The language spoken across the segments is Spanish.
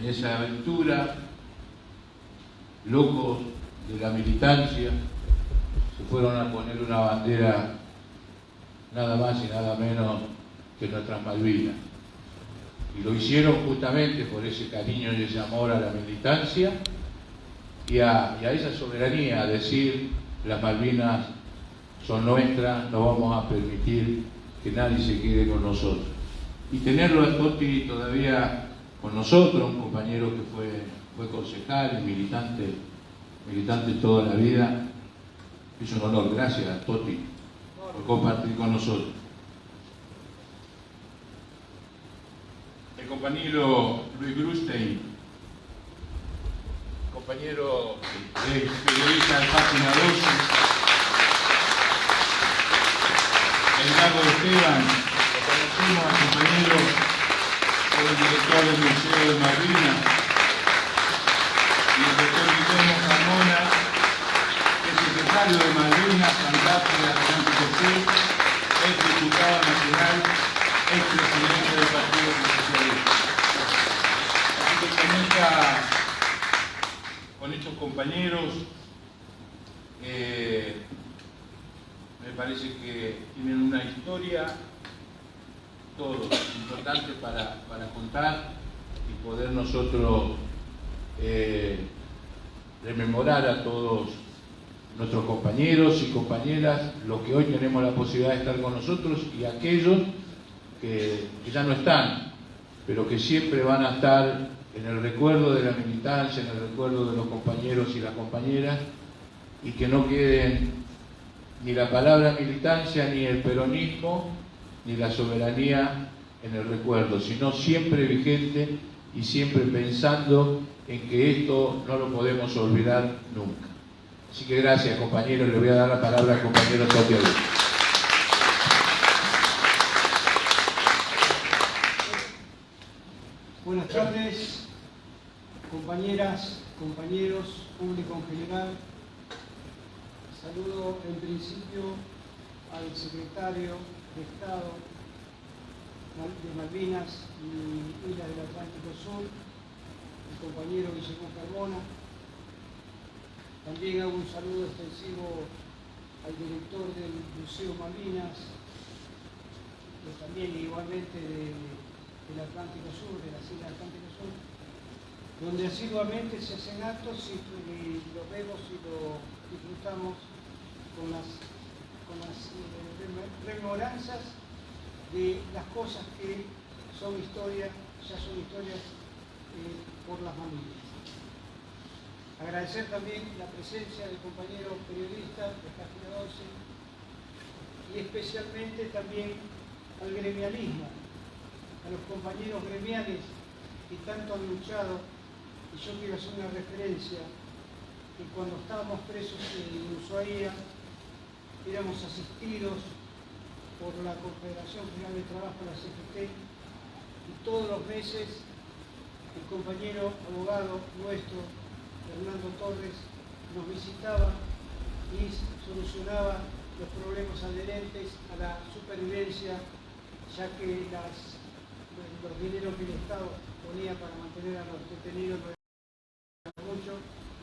en esa aventura, locos de la militancia, se fueron a poner una bandera nada más y nada menos que nuestras Malvinas. Y lo hicieron justamente por ese cariño y ese amor a la militancia y a, esa soberanía, a decir las Malvinas son nuestras, no vamos a permitir que nadie se quede con nosotros. Y tenerlo a Totti todavía con nosotros, un compañero que fue, fue concejal y militante, militante toda la vida, es un honor. Gracias, Totti, por compartir con nosotros. El compañero Luis Grustein, compañero periodista de Página 12, el Lago Esteban, lo conocimos al compañero el director del Museo de Malvinas y el doctor Guillermo Carmona, es secretario de Malvinas, de Atlántico José, ex diputado nacional, ex presidente del Partido Socialista. Así que con con estos compañeros. Eh, me parece que tienen una historia, todo importante para, contar y poder nosotros eh, rememorar a todos nuestros compañeros y compañeras, los que hoy tenemos la posibilidad de estar con nosotros y aquellos que ya no están, pero que siempre van a estar en el recuerdo de la militancia, en el recuerdo de los compañeros y las compañeras, y que no queden ni la palabra militancia, ni el peronismo, ni la soberanía en el recuerdo, sino siempre vigente y siempre pensando en que esto no lo podemos olvidar nunca. Así que gracias compañeros, le voy a dar la palabra al compañero Santiago. Buenas tardes, compañeras, compañeros, público en general. Saludo en principio al secretario Estado de Malvinas y Islas del Atlántico Sur, el compañero Guillermo Carmona. También hago un saludo extensivo al director del Museo Malvinas, que también igualmente de del Atlántico Sur, de las Islas Atlántico Sur, donde asiduamente se hacen actos y, lo vemos y lo disfrutamos con las, con las eh, rememoranzas de las cosas que son historias, ya son historias eh, por las familias. Agradecer también la presencia del compañero periodista de Página 12 y especialmente también al gremialismo a los compañeros gremiales que tanto han luchado, y yo quiero hacer una referencia, que cuando estábamos presos en Ushuaia, éramos asistidos por la Confederación General de Trabajo, la CFT, y todos los meses el compañero abogado nuestro, Fernando Torres, nos visitaba y solucionaba los problemas adherentes a la supervivencia, ya que las los dineros que el Estado ponía para mantener a los detenidos no eran mucho,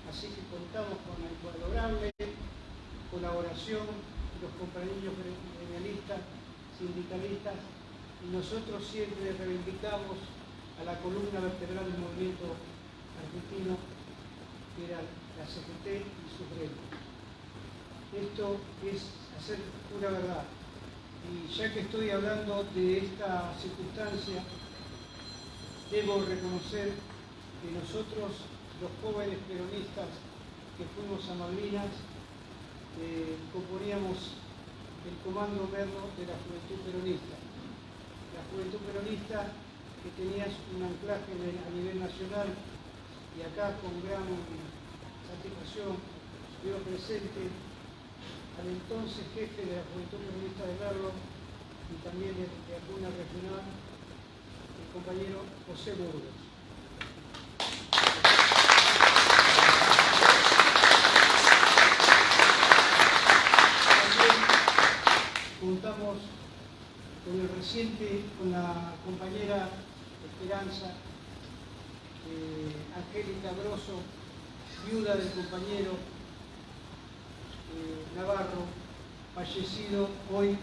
así que contamos con la invalorable colaboración los compañeros gremialistas, sindicalistas, y nosotros siempre reivindicamos a la columna vertebral del movimiento argentino, que era la CGT y su gremios. Esto es hacer pura verdad. Y ya que estoy hablando de esta circunstancia, debo reconocer que nosotros, los jóvenes peronistas que fuimos a Malvinas, componíamos el comando verno de la Juventud Peronista. La Juventud Peronista que tenía un anclaje a nivel nacional y acá con gran satisfacción veo presente al entonces jefe de la Juventud Comunista de Merlo y también de, de alguna regional, el compañero José Burgos. También contamos con el reciente, con la compañera Esperanza, eh, Angélica Grosso, viuda del compañero eh, Navarro, fallecido hoy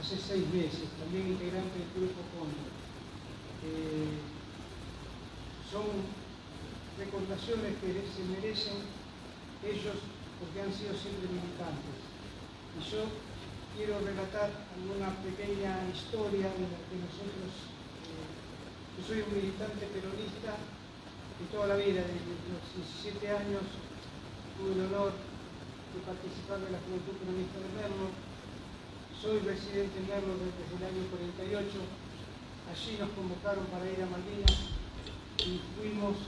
hace seis meses, también integrante del Grupo Cóndor. Eh, son recordaciones que se merecen ellos porque han sido siempre militantes. Y yo quiero relatar alguna pequeña historia de la que nosotros, eh, yo soy un militante peronista de toda la vida, desde los 17 años tuve el honor de participar de la Juventud Peronista de Merlo, soy residente en Merlo desde el año 48, allí nos convocaron para ir a Malvinas y fuimos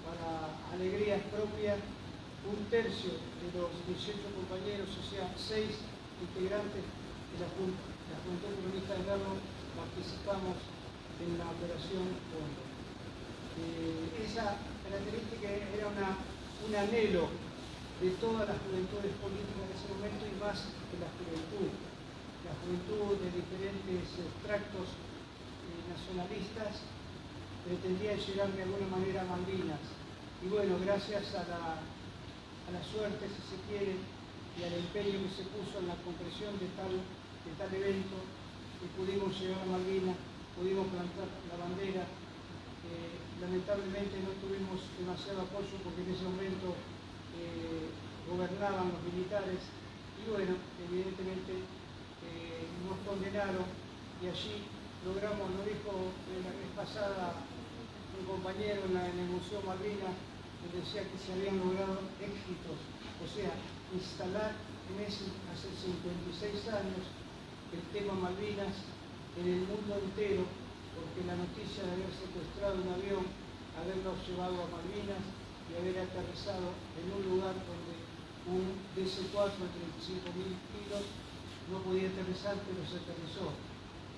para alegrías propias un tercio de los 18 compañeros, o sea, seis integrantes de la, Junta, la de Merlo, participamos en la operación Fondo. Eh, esa característica era una, un anhelo de todas las juventudes políticas de ese momento y más de la juventud. La juventud de diferentes extractos eh, nacionalistas pretendía llegar de alguna manera a Malvinas. Y bueno, gracias a la, a la suerte, si se quiere, y al empeño que se puso en la concreción de tal, de tal evento, que pudimos llegar a Malvinas, pudimos plantar la bandera. Eh, lamentablemente no tuvimos demasiado apoyo porque en ese momento eh, gobernaban los militares y bueno, evidentemente eh, nos condenaron y allí logramos, lo dijo la vez pasada un compañero en, el Museo Malvinas, que decía que se habían logrado éxitos, o sea, instalar en ese, hace 56 años el tema Malvinas en el mundo entero, porque la noticia de haber secuestrado un avión, haberlo llevado a Malvinas y haber aterrizado en un lugar donde un DC-4 de 35.000 kilos no podía aterrizar, pero se aterrizó.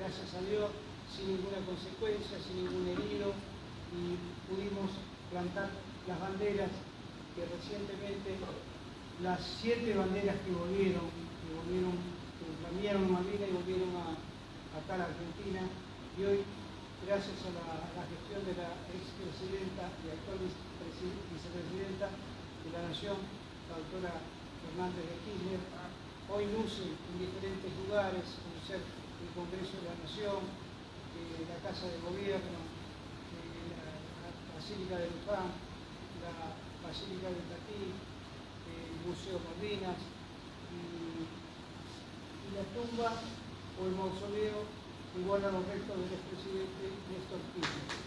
Gracias a Dios, sin ninguna consecuencia, sin ningún herido, y pudimos plantar las banderas que recientemente, las siete banderas que volvieron, que volvieron, que cambiaron Malvinas y volvieron a, acá a Argentina, y hoy, gracias a la, gestión de la expresidenta y actual vicepresidenta de la Nación, la doctora Fernández de Kirchner, hoy luce en diferentes lugares, como ser el Congreso de la Nación, la Casa de Gobierno, la, Basílica de Luján, la Basílica de el Museo Malvinas y, la tumba o el mausoleo igual a los restos del expresidente Néstor Kirchner.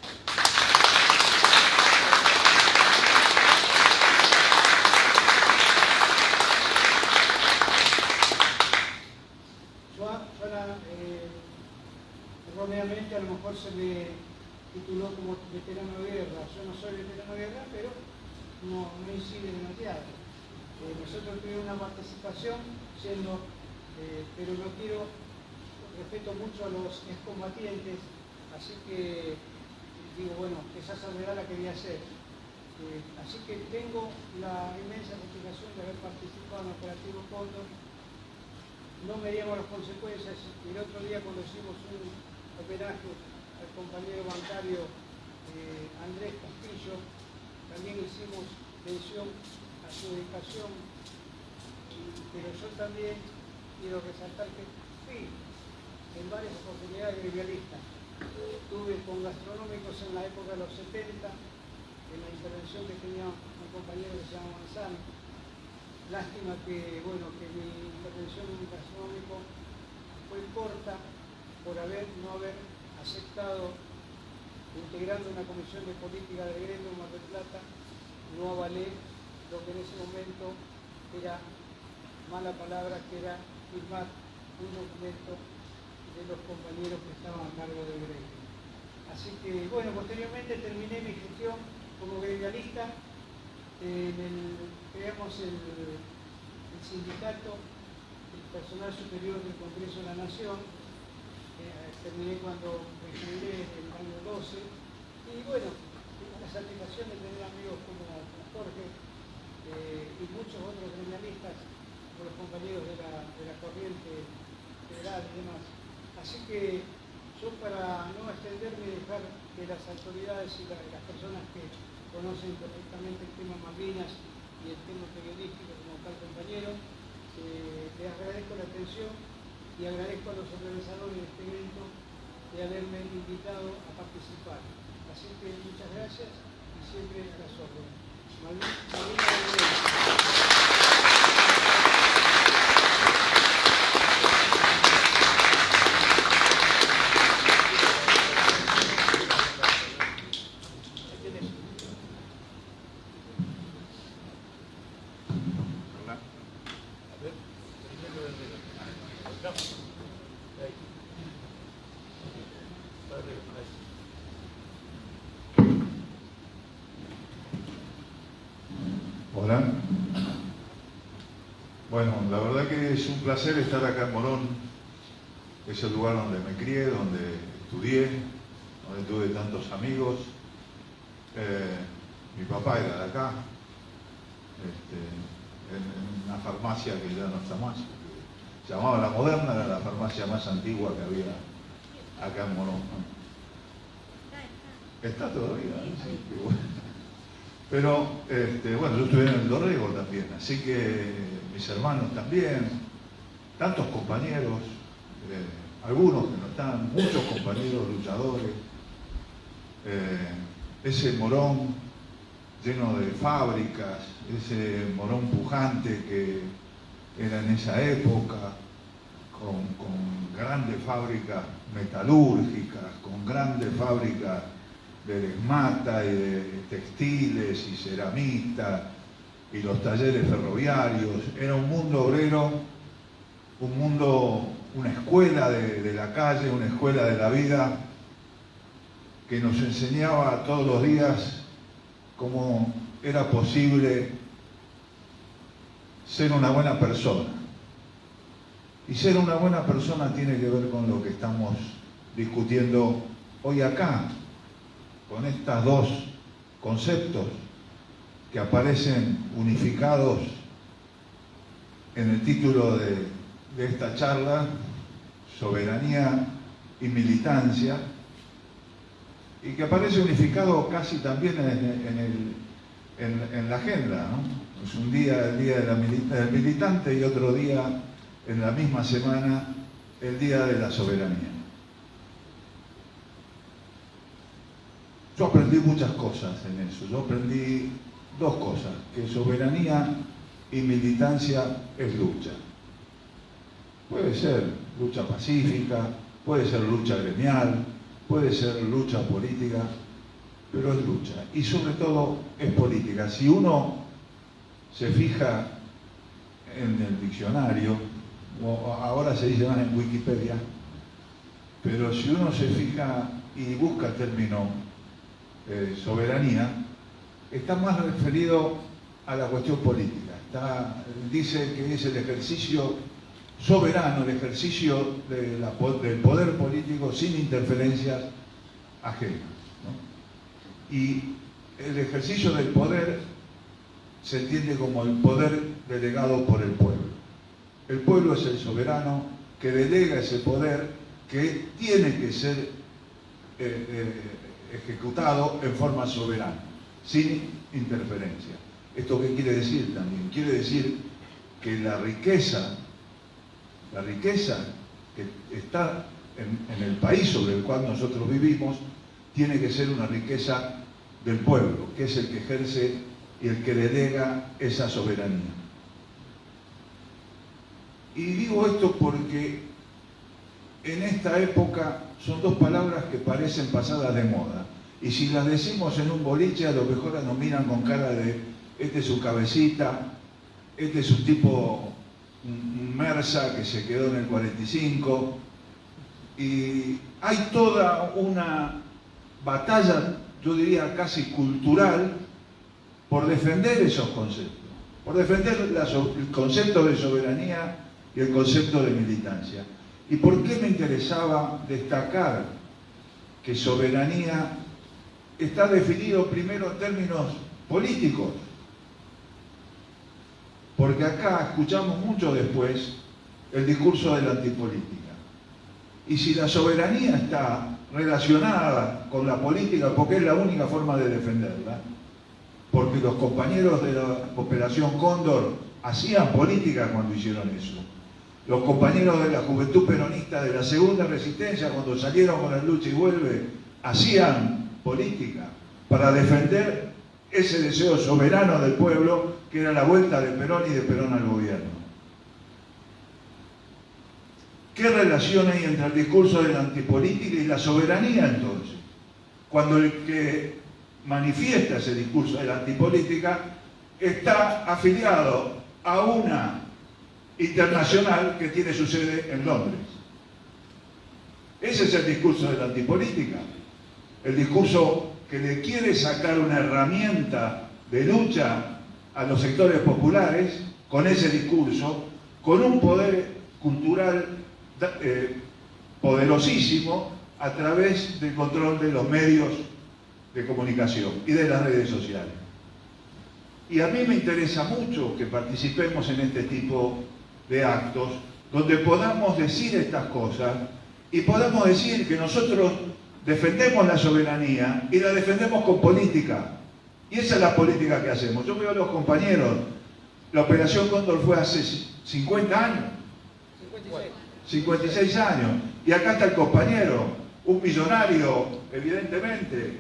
a lo mejor se me tituló como veterano de guerra. Yo no soy veterano de guerra, pero no incide demasiado. Nosotros tuvimos una participación siendo, eh, pero no quiero, respeto mucho a los excombatientes, así que digo, bueno, esa salvedad la quería hacer. Eh, así que tengo la inmensa satisfacción de haber participado en el Operativo Cóndor. No medíamos las consecuencias. El otro día cuando hicimos un homenaje al compañero bancario eh, Andrés Castillo. También hicimos mención a su dedicación, pero yo también quiero resaltar que fui en varias oportunidades gremialistas. Estuve con gastronómicos en la época de los 70, en la intervención que tenía un compañero que se llama Manzano. Lástima que, bueno, que mi intervención en gastronómico fue corta, por haber, no haber aceptado, integrando una comisión de política de gremio en Mar del Plata, no avalé lo que en ese momento era mala palabra, que era firmar un documento de los compañeros que estaban a cargo del gremio. Así que, bueno, posteriormente terminé mi gestión como gremialista, en el, creamos el, sindicato, el personal superior del Congreso de la Nación, terminé cuando me jubilé en el año 12 y bueno, la satisfacción de tener amigos como Jorge eh, y muchos otros gremialistas, con los compañeros de la, de la corriente federal y demás. Así que yo para no extenderme y dejar que las autoridades y las personas que conocen perfectamente el tema Malvinas y el tema periodístico como tal compañero, eh, les agradezco la atención y agradezco a los organizadores de este evento de haberme invitado a participar. Así que muchas gracias y siempre a las órdenes. Valeu. Placer estar acá en Morón. Es el lugar donde me crié, donde estudié, donde tuve tantos amigos. Eh, mi papá era de acá, este, en, una farmacia que ya no está más. Se llamaba La Moderna, era la farmacia más antigua que había acá en Morón. Está todavía, sí, pero, este, bueno, yo estuve en el Dorrego también, así que mis hermanos también, tantos compañeros, eh, algunos que no están, muchos compañeros luchadores, eh, ese morón lleno de fábricas, ese morón pujante que era en esa época, con, con grandes fábricas metalúrgicas, con grandes fábricas de desmata y de textiles y ceramistas y los talleres ferroviarios. Era un mundo obrero, un mundo, una escuela de, la calle, una escuela de la vida que nos enseñaba todos los días cómo era posible ser una buena persona. Y ser una buena persona tiene que ver con lo que estamos discutiendo hoy acá, con estos dos conceptos que aparecen unificados en el título de, esta charla, soberanía y militancia, y que aparece unificado casi también en, la agenda. Es un día el día del militante y otro día en la misma semana el día de la soberanía. Yo aprendí muchas cosas en eso. Yo aprendí dos cosas, que soberanía y militancia es lucha. Puede ser lucha pacífica, puede ser lucha gremial, puede ser lucha política, pero es lucha. Y sobre todo es política. Si uno se fija en el diccionario, o ahora se dice más en Wikipedia, pero si uno se fija y busca el término eh, soberanía, está más referido a la cuestión política. dice que es el ejercicio soberano, el ejercicio del poder político sin interferencias ajenas. Y el ejercicio del poder se entiende como el poder delegado por el pueblo. El pueblo es el soberano que delega ese poder que tiene que ser eh, eh, ejecutado en forma soberana, sin interferencia. ¿Esto qué quiere decir también? Quiere decir que la riqueza, la riqueza que está en, el país sobre el cual nosotros vivimos, tiene que ser una riqueza del pueblo, que es el que ejerce y el que delega esa soberanía. Y digo esto porque en esta época son dos palabras que parecen pasadas de moda. Y si las decimos en un boliche, a lo mejor nos miran con cara de, este es su cabecita, este es un tipo, un Mersa que se quedó en el 45. Y hay toda una batalla, yo diría casi cultural, por defender esos conceptos, por defender el concepto de soberanía y el concepto de militancia. ¿Y por qué me interesaba destacar que soberanía está definido primero en términos políticos? Porque acá escuchamos mucho después el discurso de la antipolítica. Y si la soberanía está relacionada con la política porque es la única forma de defenderla, porque los compañeros de la Operación Cóndor hacían política cuando hicieron eso. Los compañeros de la Juventud Peronista de la Segunda Resistencia, cuando salieron con la lucha y vuelve, hacían política para defender ese deseo soberano del pueblo que era la vuelta de Perón y de Perón al gobierno. ¿Qué relación hay entre el discurso de la antipolítica y la soberanía entonces? Cuando el que manifiesta ese discurso de la antipolítica está afiliado a una internacional que tiene su sede en Londres. Ese es el discurso de la antipolítica. El discurso que le quiere sacar una herramienta de lucha a los sectores populares con ese discurso, con un poder cultural eh, poderosísimo a través del control de los medios de comunicación y de las redes sociales. Y a mí me interesa mucho que participemos en este tipo de actos donde podamos decir estas cosas y podamos decir que nosotros defendemos la soberanía y la defendemos con política. Y esa es la política que hacemos. Yo veo a los compañeros, la Operación Cóndor fue hace 50 años. 56 años. Y acá está el compañero, un millonario, evidentemente.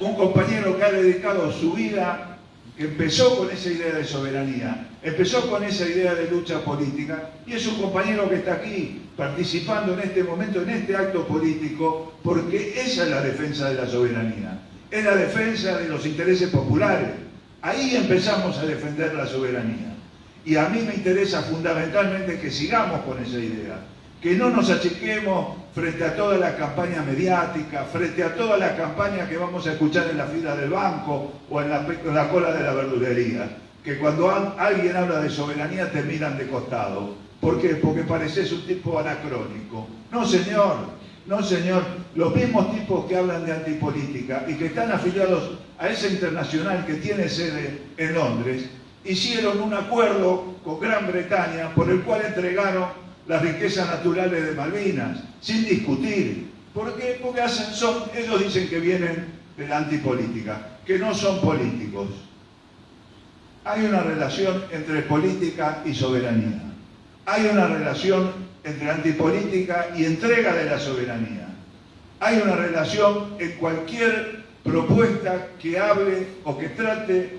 Un compañero que ha dedicado su vida, que empezó con esa idea de soberanía, empezó con esa idea de lucha política, y es un compañero que está aquí participando en este momento, en este acto político, porque esa es la defensa de la soberanía, es la defensa de los intereses populares. Ahí empezamos a defender la soberanía. Y a mí me interesa fundamentalmente que sigamos con esa idea, que no nos achiquemos frente a toda la campaña mediática, frente a toda la campaña que vamos a escuchar en la fila del banco o en la, cola de la verdulería, que cuando alguien habla de soberanía te miran de costado. ¿Por qué? Porque pareces un tipo anacrónico. No, señor, no, señor. Los mismos tipos que hablan de antipolítica y que están afiliados a esa internacional que tiene sede en Londres, hicieron un acuerdo con Gran Bretaña por el cual entregaron las riquezas naturales de Malvinas, sin discutir. ¿Por qué? Porque hacen, son, ellos dicen que vienen de la antipolítica, que no son políticos. Hay una relación entre política y soberanía. Hay una relación entre antipolítica y entrega de la soberanía. Hay una relación en cualquier propuesta que hable o que trate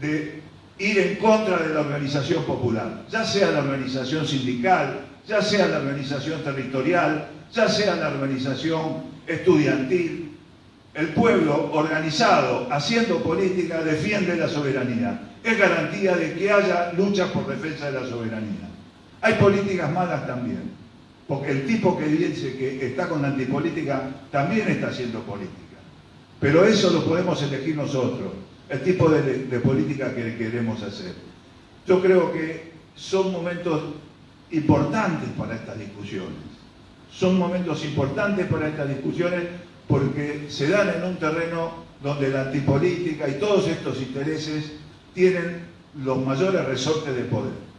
de ir en contra de la organización popular, ya sea la organización sindical, ya sea la organización territorial, ya sea la organización estudiantil. El pueblo organizado, haciendo política, defiende la soberanía. Es garantía de que haya lucha por defensa de la soberanía. Hay políticas malas también, porque el tipo que dice que está con la antipolítica también está haciendo política. Pero eso lo podemos elegir nosotros el tipo de, política que queremos hacer. Yo creo que son momentos importantes para estas discusiones. Son momentos importantes para estas discusiones porque se dan en un terreno donde la antipolítica y todos estos intereses tienen los mayores resortes de poder.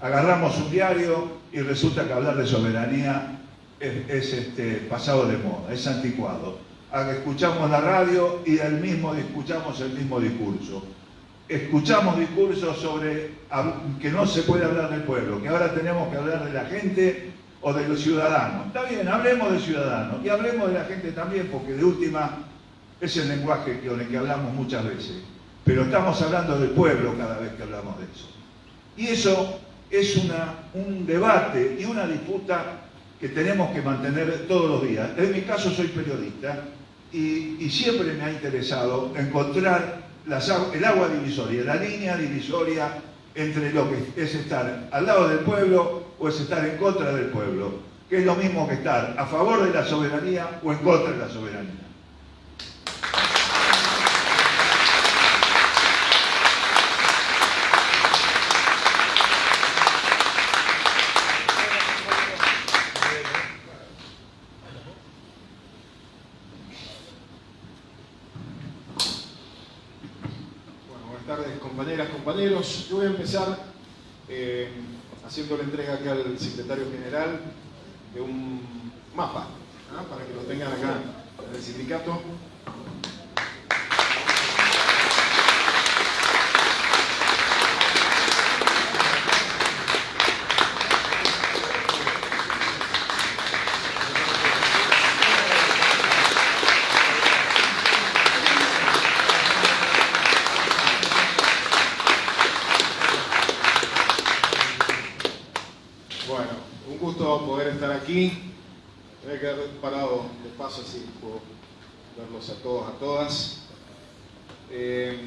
Agarramos un diario y resulta que hablar de soberanía es, este, pasado de moda, es anticuado escuchamos la radio y el mismo, escuchamos el mismo discurso. Escuchamos discursos sobre que no se puede hablar del pueblo, que ahora tenemos que hablar de la gente o de los ciudadanos. Está bien, hablemos de ciudadanos y hablemos de la gente también, porque de última es el lenguaje con el que hablamos muchas veces. Pero estamos hablando del pueblo cada vez que hablamos de eso. Y eso es un debate y una disputa que tenemos que mantener todos los días. En mi caso soy periodista y, siempre me ha interesado encontrar el agua divisoria, la línea divisoria entre lo que es estar al lado del pueblo o es estar en contra del pueblo, que es lo mismo que estar a favor de la soberanía o en contra de la soberanía. Yo voy a eh, haciendo la entrega acá al secretario general de un mapa, para que lo tengan acá en el sindicato. Bueno, un gusto poder estar aquí. Voy a quedar así puedo verlos a todos, a todas. Eh,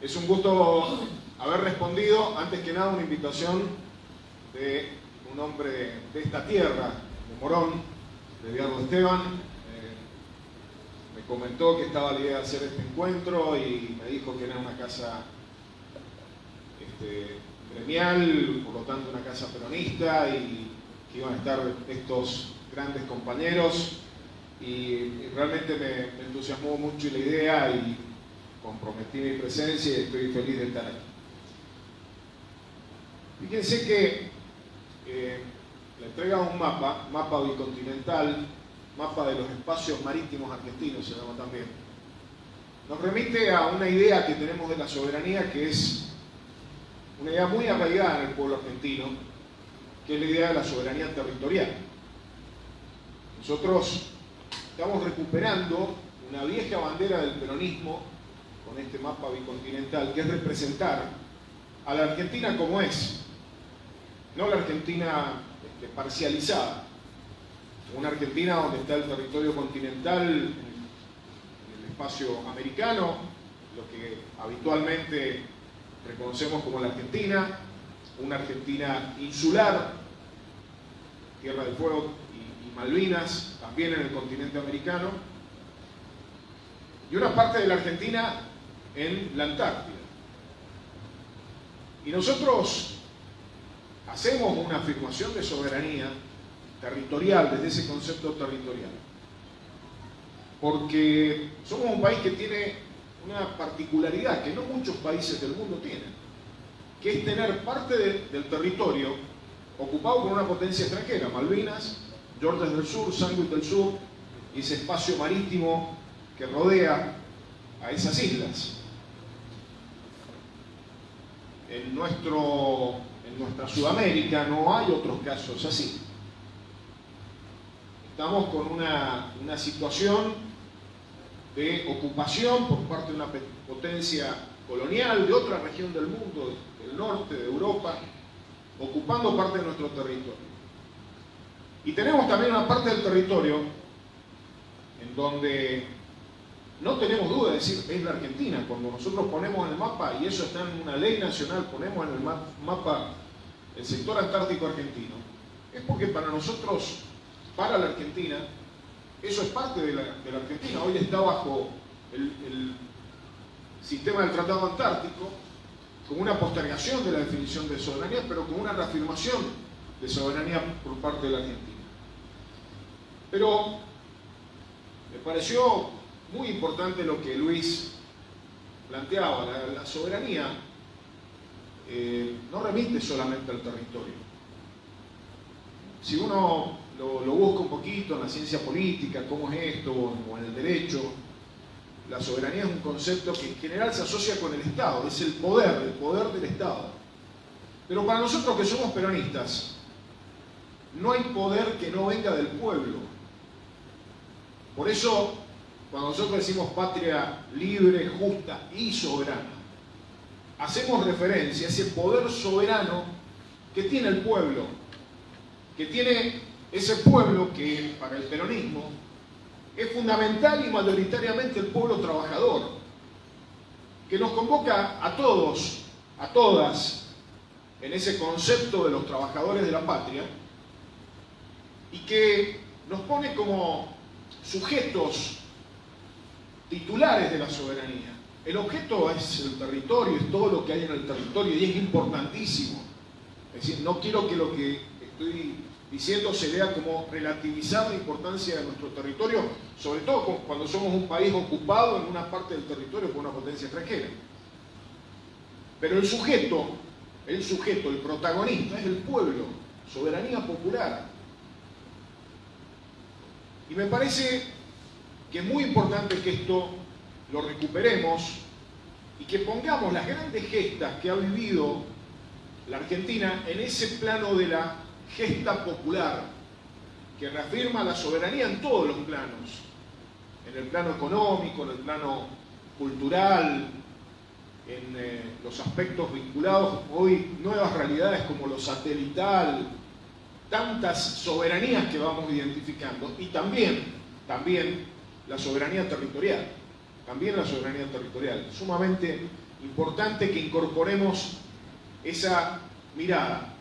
es un gusto haber respondido, antes que nada, una invitación de un hombre de, esta tierra, de Morón, de Diego Esteban. Eh, me comentó que estaba la idea de hacer este encuentro y me dijo que era una casa este, gremial, por lo tanto una casa peronista y que iban a estar estos grandes compañeros y, realmente me, entusiasmó mucho la idea y comprometí mi presencia y estoy feliz de estar aquí. Fíjense que eh, la entrega de un mapa, mapa bicontinental, mapa de los espacios marítimos argentinos se llama también, nos remite a una idea que tenemos de la soberanía que es una idea muy arraigada en el pueblo argentino, que es la idea de la soberanía territorial. Nosotros estamos recuperando una vieja bandera del peronismo con este mapa bicontinental, que es representar a la Argentina como es, no la Argentina este, parcializada, una Argentina donde está el territorio continental, en el espacio americano, lo que habitualmente reconocemos como la Argentina, una Argentina insular, Tierra del Fuego Malvinas, también en el continente americano, y una parte de la Argentina en la Antártida. Y nosotros hacemos una afirmación de soberanía territorial, desde ese concepto territorial, porque somos un país que tiene una particularidad que no muchos países del mundo tienen, que es tener parte de, del territorio ocupado por una potencia extranjera, Malvinas, Georgia del Sur, Sandwich del Sur, y ese espacio marítimo que rodea a esas islas. En, nuestro, en nuestra Sudamérica no hay otros casos así. Estamos con una, una situación de ocupación por parte de una potencia colonial de otra región del mundo, del norte, de Europa, ocupando parte de nuestro territorio. Y tenemos también una parte del territorio en donde no tenemos duda de decir es la Argentina. Cuando nosotros ponemos en el mapa, y eso está en una ley nacional, ponemos en el mapa el sector antártico argentino, es porque para nosotros, para la Argentina, eso es parte de la, Argentina. Hoy está bajo el, el, sistema del Tratado Antártico, con una postergación de la definición de soberanía, pero con una reafirmación de soberanía por parte de la Argentina. Pero me pareció muy importante lo que Luis planteaba, la, soberanía eh, no remite solamente al territorio. Si uno lo, busca un poquito en la ciencia política, cómo es esto, o en el derecho, la soberanía es un concepto que en general se asocia con el Estado, es el poder, el poder del Estado. Pero para nosotros que somos peronistas, no hay poder que no venga del pueblo. Por eso, cuando nosotros decimos patria libre, justa y soberana, hacemos referencia a ese poder soberano que tiene el pueblo, que tiene ese pueblo que para el peronismo es fundamental y mayoritariamente el pueblo trabajador, que nos convoca a todos, a todas, en ese concepto de los trabajadores de la patria, y que nos pone como sujetos titulares de la soberanía. El objeto es el territorio, es todo lo que hay en el territorio y es importantísimo. Es decir, no quiero que lo que estoy diciendo se vea como relativizar la importancia de nuestro territorio, sobre todo cuando somos un país ocupado en una parte del territorio por una potencia extranjera. Pero el sujeto, el sujeto, el protagonista es el pueblo, soberanía popular. Y me parece que es muy importante que esto lo recuperemos y que pongamos las grandes gestas que ha vivido la Argentina en ese plano de la gesta popular, que reafirma la soberanía en todos los planos, en el plano económico, en el plano cultural, en eh, los aspectos vinculados hoy nuevas realidades como lo satelital, tantas soberanías que vamos identificando y también, también la soberanía territorial, también la soberanía territorial, sumamente importante que incorporemos esa mirada.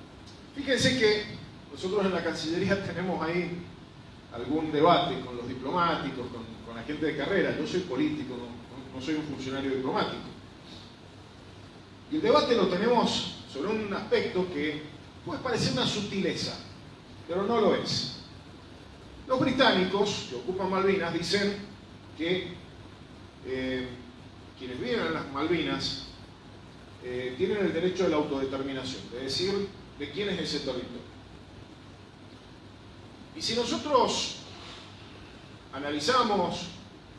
Fíjense que nosotros en la Cancillería tenemos ahí algún debate con los diplomáticos, con, la gente de carrera. Yo soy político, no, soy un funcionario diplomático. Y el debate lo tenemos sobre un aspecto que puede parecer una sutileza, pero no lo es. Los británicos que ocupan Malvinas dicen que eh, quienes viven en las Malvinas eh, tienen el derecho de la autodeterminación, de decir de quién es ese territorio. Y si nosotros analizamos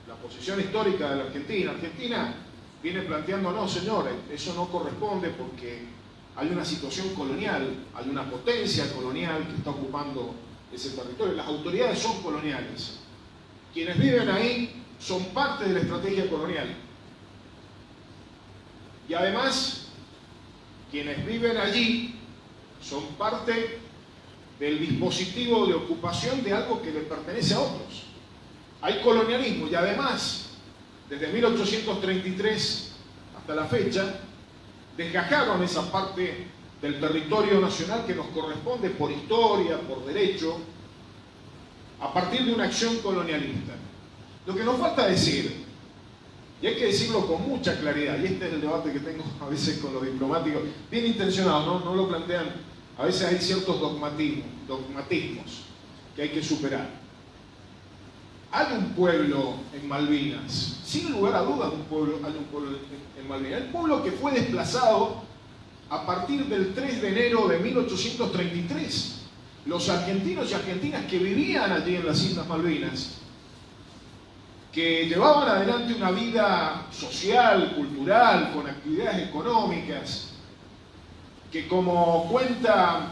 la posición histórica de la Argentina, Argentina viene planteando, no señores, eso no corresponde porque hay una situación colonial, hay una potencia colonial que está ocupando ese territorio, las autoridades son coloniales. Quienes viven ahí son parte de la estrategia colonial. Y además, quienes viven allí son parte del dispositivo de ocupación de algo que le pertenece a otros. Hay colonialismo y además, desde 1833 hasta la fecha, desgajaron esa parte del territorio nacional que nos corresponde por historia, por derecho, a partir de una acción colonialista. Lo que nos falta decir y hay que decirlo con mucha claridad, y este es el debate que tengo a veces con los diplomáticos, bien intencionados, no, no lo plantean, a veces hay ciertos dogmatismos, dogmatismos que hay que superar. Hay un pueblo en Malvinas, sin lugar a dudas un pueblo, hay un pueblo en, Malvinas, el pueblo que fue desplazado a partir del 3 de enero de 1833. Los argentinos y argentinas que vivían allí en las Islas Malvinas que llevaban adelante una vida social, cultural, con actividades económicas, que como cuenta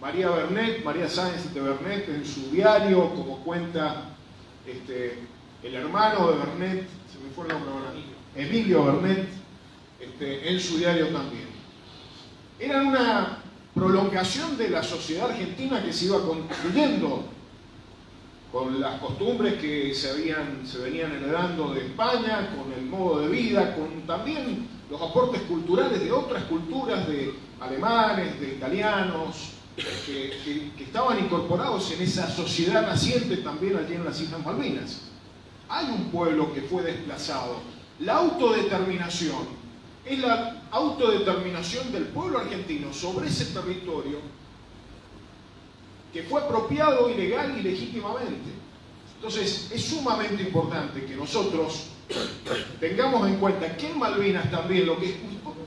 María Bernet, María Sáenz de Bernet en su diario, como cuenta este, el hermano de Bernet, se me fue el nombre ahora, Emilio Bernet, este, en su diario también. Eran una prolongación de la sociedad argentina que se iba construyendo con las costumbres que se, venían heredando de España, con el modo de vida, con también los aportes culturales de otras culturas, de alemanes, de italianos, que, estaban incorporados en esa sociedad naciente también allí en las Islas Malvinas. Hay un pueblo que fue desplazado. La autodeterminación es la autodeterminación del pueblo argentino sobre ese territorio que fue apropiado ilegal y legítimamente. Entonces, es sumamente importante que nosotros tengamos en cuenta que en Malvinas también lo que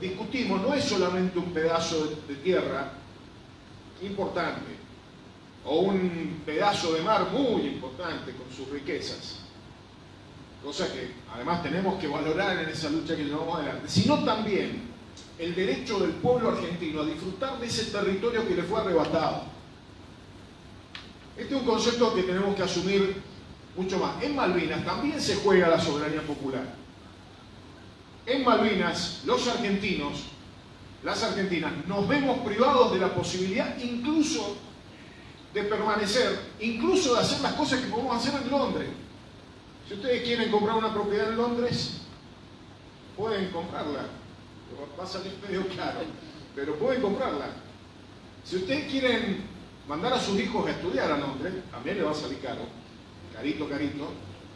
discutimos no es solamente un pedazo de tierra importante o un pedazo de mar muy importante con sus riquezas, cosa que además tenemos que valorar en esa lucha que llevamos adelante, sino también el derecho del pueblo argentino a disfrutar de ese territorio que le fue arrebatado este es un concepto que tenemos que asumir mucho más. En Malvinas también se juega la soberanía popular. En Malvinas, los argentinos, las argentinas, nos vemos privados de la posibilidad incluso de permanecer, incluso de hacer las cosas que podemos hacer en Londres. Si ustedes quieren comprar una propiedad en Londres, pueden comprarla. Va a salir medio caro, pero pueden comprarla. Si ustedes quieren Mandar a sus hijos a estudiar a Londres, también le va a salir caro, carito, carito,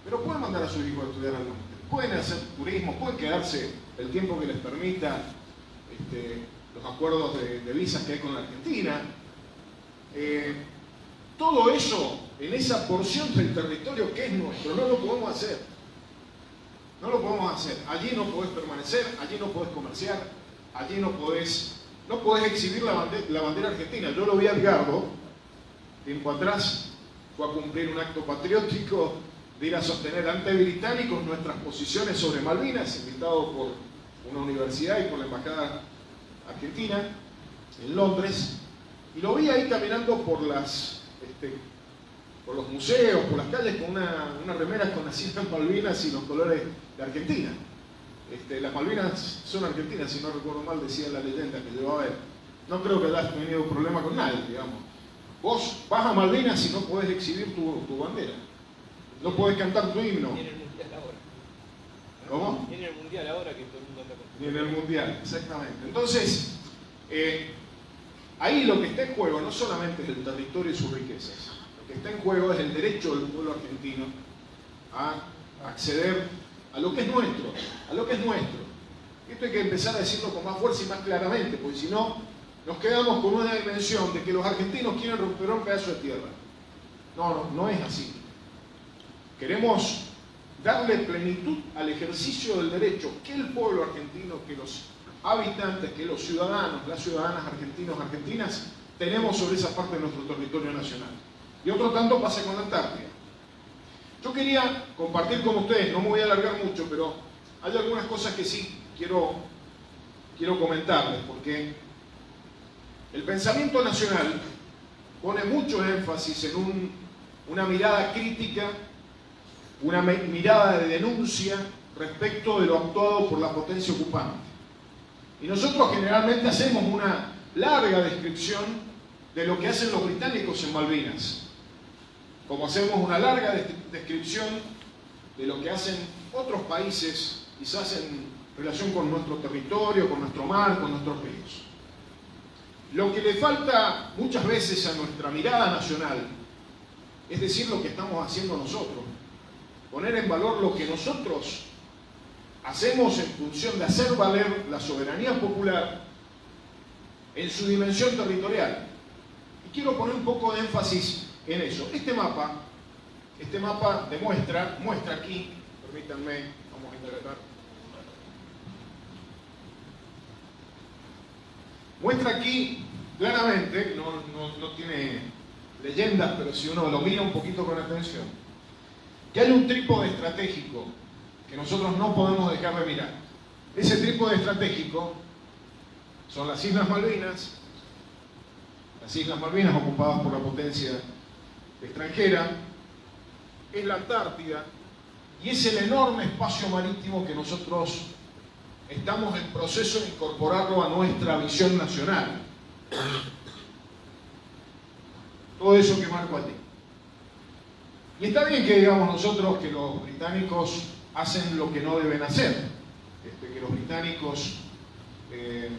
pero pueden mandar a sus hijos a estudiar a Londres. Pueden hacer turismo, pueden quedarse el tiempo que les permita este, los acuerdos de, visas que hay con la Argentina. Eh, todo eso en esa porción del territorio que es nuestro, no lo podemos hacer. No lo podemos hacer. Allí no podés permanecer, allí no podés comerciar, allí no podés, no exhibir la bandera, la bandera argentina. Yo lo vi a Edgardo tiempo atrás, fue a cumplir un acto patriótico de ir a sostener ante británicos nuestras posiciones sobre Malvinas, invitado por una universidad y por la Embajada Argentina en Londres, y lo vi ahí caminando por las este, por los museos, por las calles, con una, una remera con las Islas Malvinas y los colores de Argentina. Este, las Malvinas son argentinas, si no recuerdo mal, decía la leyenda que llevaba él. No creo que hayas tenido problema con nadie, digamos. Vos vas a Malvinas y no podés exhibir tu, tu bandera. No podés cantar tu himno. Ni en el mundial ahora. ¿Cómo? Ni en el mundial ahora que Ni en el mundial, exactamente. Entonces, eh, ahí lo que está en juego no solamente es el territorio y sus riquezas, lo que está en juego es el derecho del pueblo argentino a acceder a lo que es nuestro, a lo que es nuestro. Esto hay que empezar a decirlo con más fuerza y más claramente, porque si no, nos quedamos con una dimensión de que los argentinos quieren romper un pedazo de tierra. No, no, no es así. Queremos darle plenitud al ejercicio del derecho que el pueblo argentino, que los habitantes, que los ciudadanos, las ciudadanas argentinos, argentinas, tenemos sobre esa parte de nuestro territorio nacional. Y otro tanto pasa con la Antártida. Yo quería compartir con ustedes, no me voy a alargar mucho, pero hay algunas cosas que sí quiero, quiero comentarles, porque el pensamiento nacional pone mucho énfasis en un, una mirada crítica, una mirada de denuncia respecto de lo actuado por la potencia ocupante. Y nosotros generalmente hacemos una larga descripción de lo que hacen los británicos en Malvinas, como hacemos una larga descripción de lo que hacen otros países, quizás en relación con nuestro territorio, con nuestro mar, con nuestros ríos. Lo que le falta muchas veces a nuestra mirada nacional es decir lo que estamos haciendo nosotros, poner en valor lo que nosotros hacemos en función de hacer valer la soberanía popular en su dimensión territorial. Y quiero poner un poco de énfasis en eso. Este mapa, este mapa demuestra, muestra aquí, permítanme, vamos a interpretar. Muestra aquí claramente, no, no, no tiene leyendas, pero si uno lo mira un poquito con atención, que hay un trípode estratégico que nosotros no podemos dejar de mirar. Ese trípode estratégico son las Islas Malvinas, las Islas Malvinas ocupadas por la potencia extranjera, es la Antártida y es el enorme espacio marítimo que nosotros estamos en proceso de incorporarlo a nuestra visión nacional. Todo eso que marco allí. Y está bien que digamos nosotros que los británicos hacen lo que no deben hacer, este, que los británicos eh,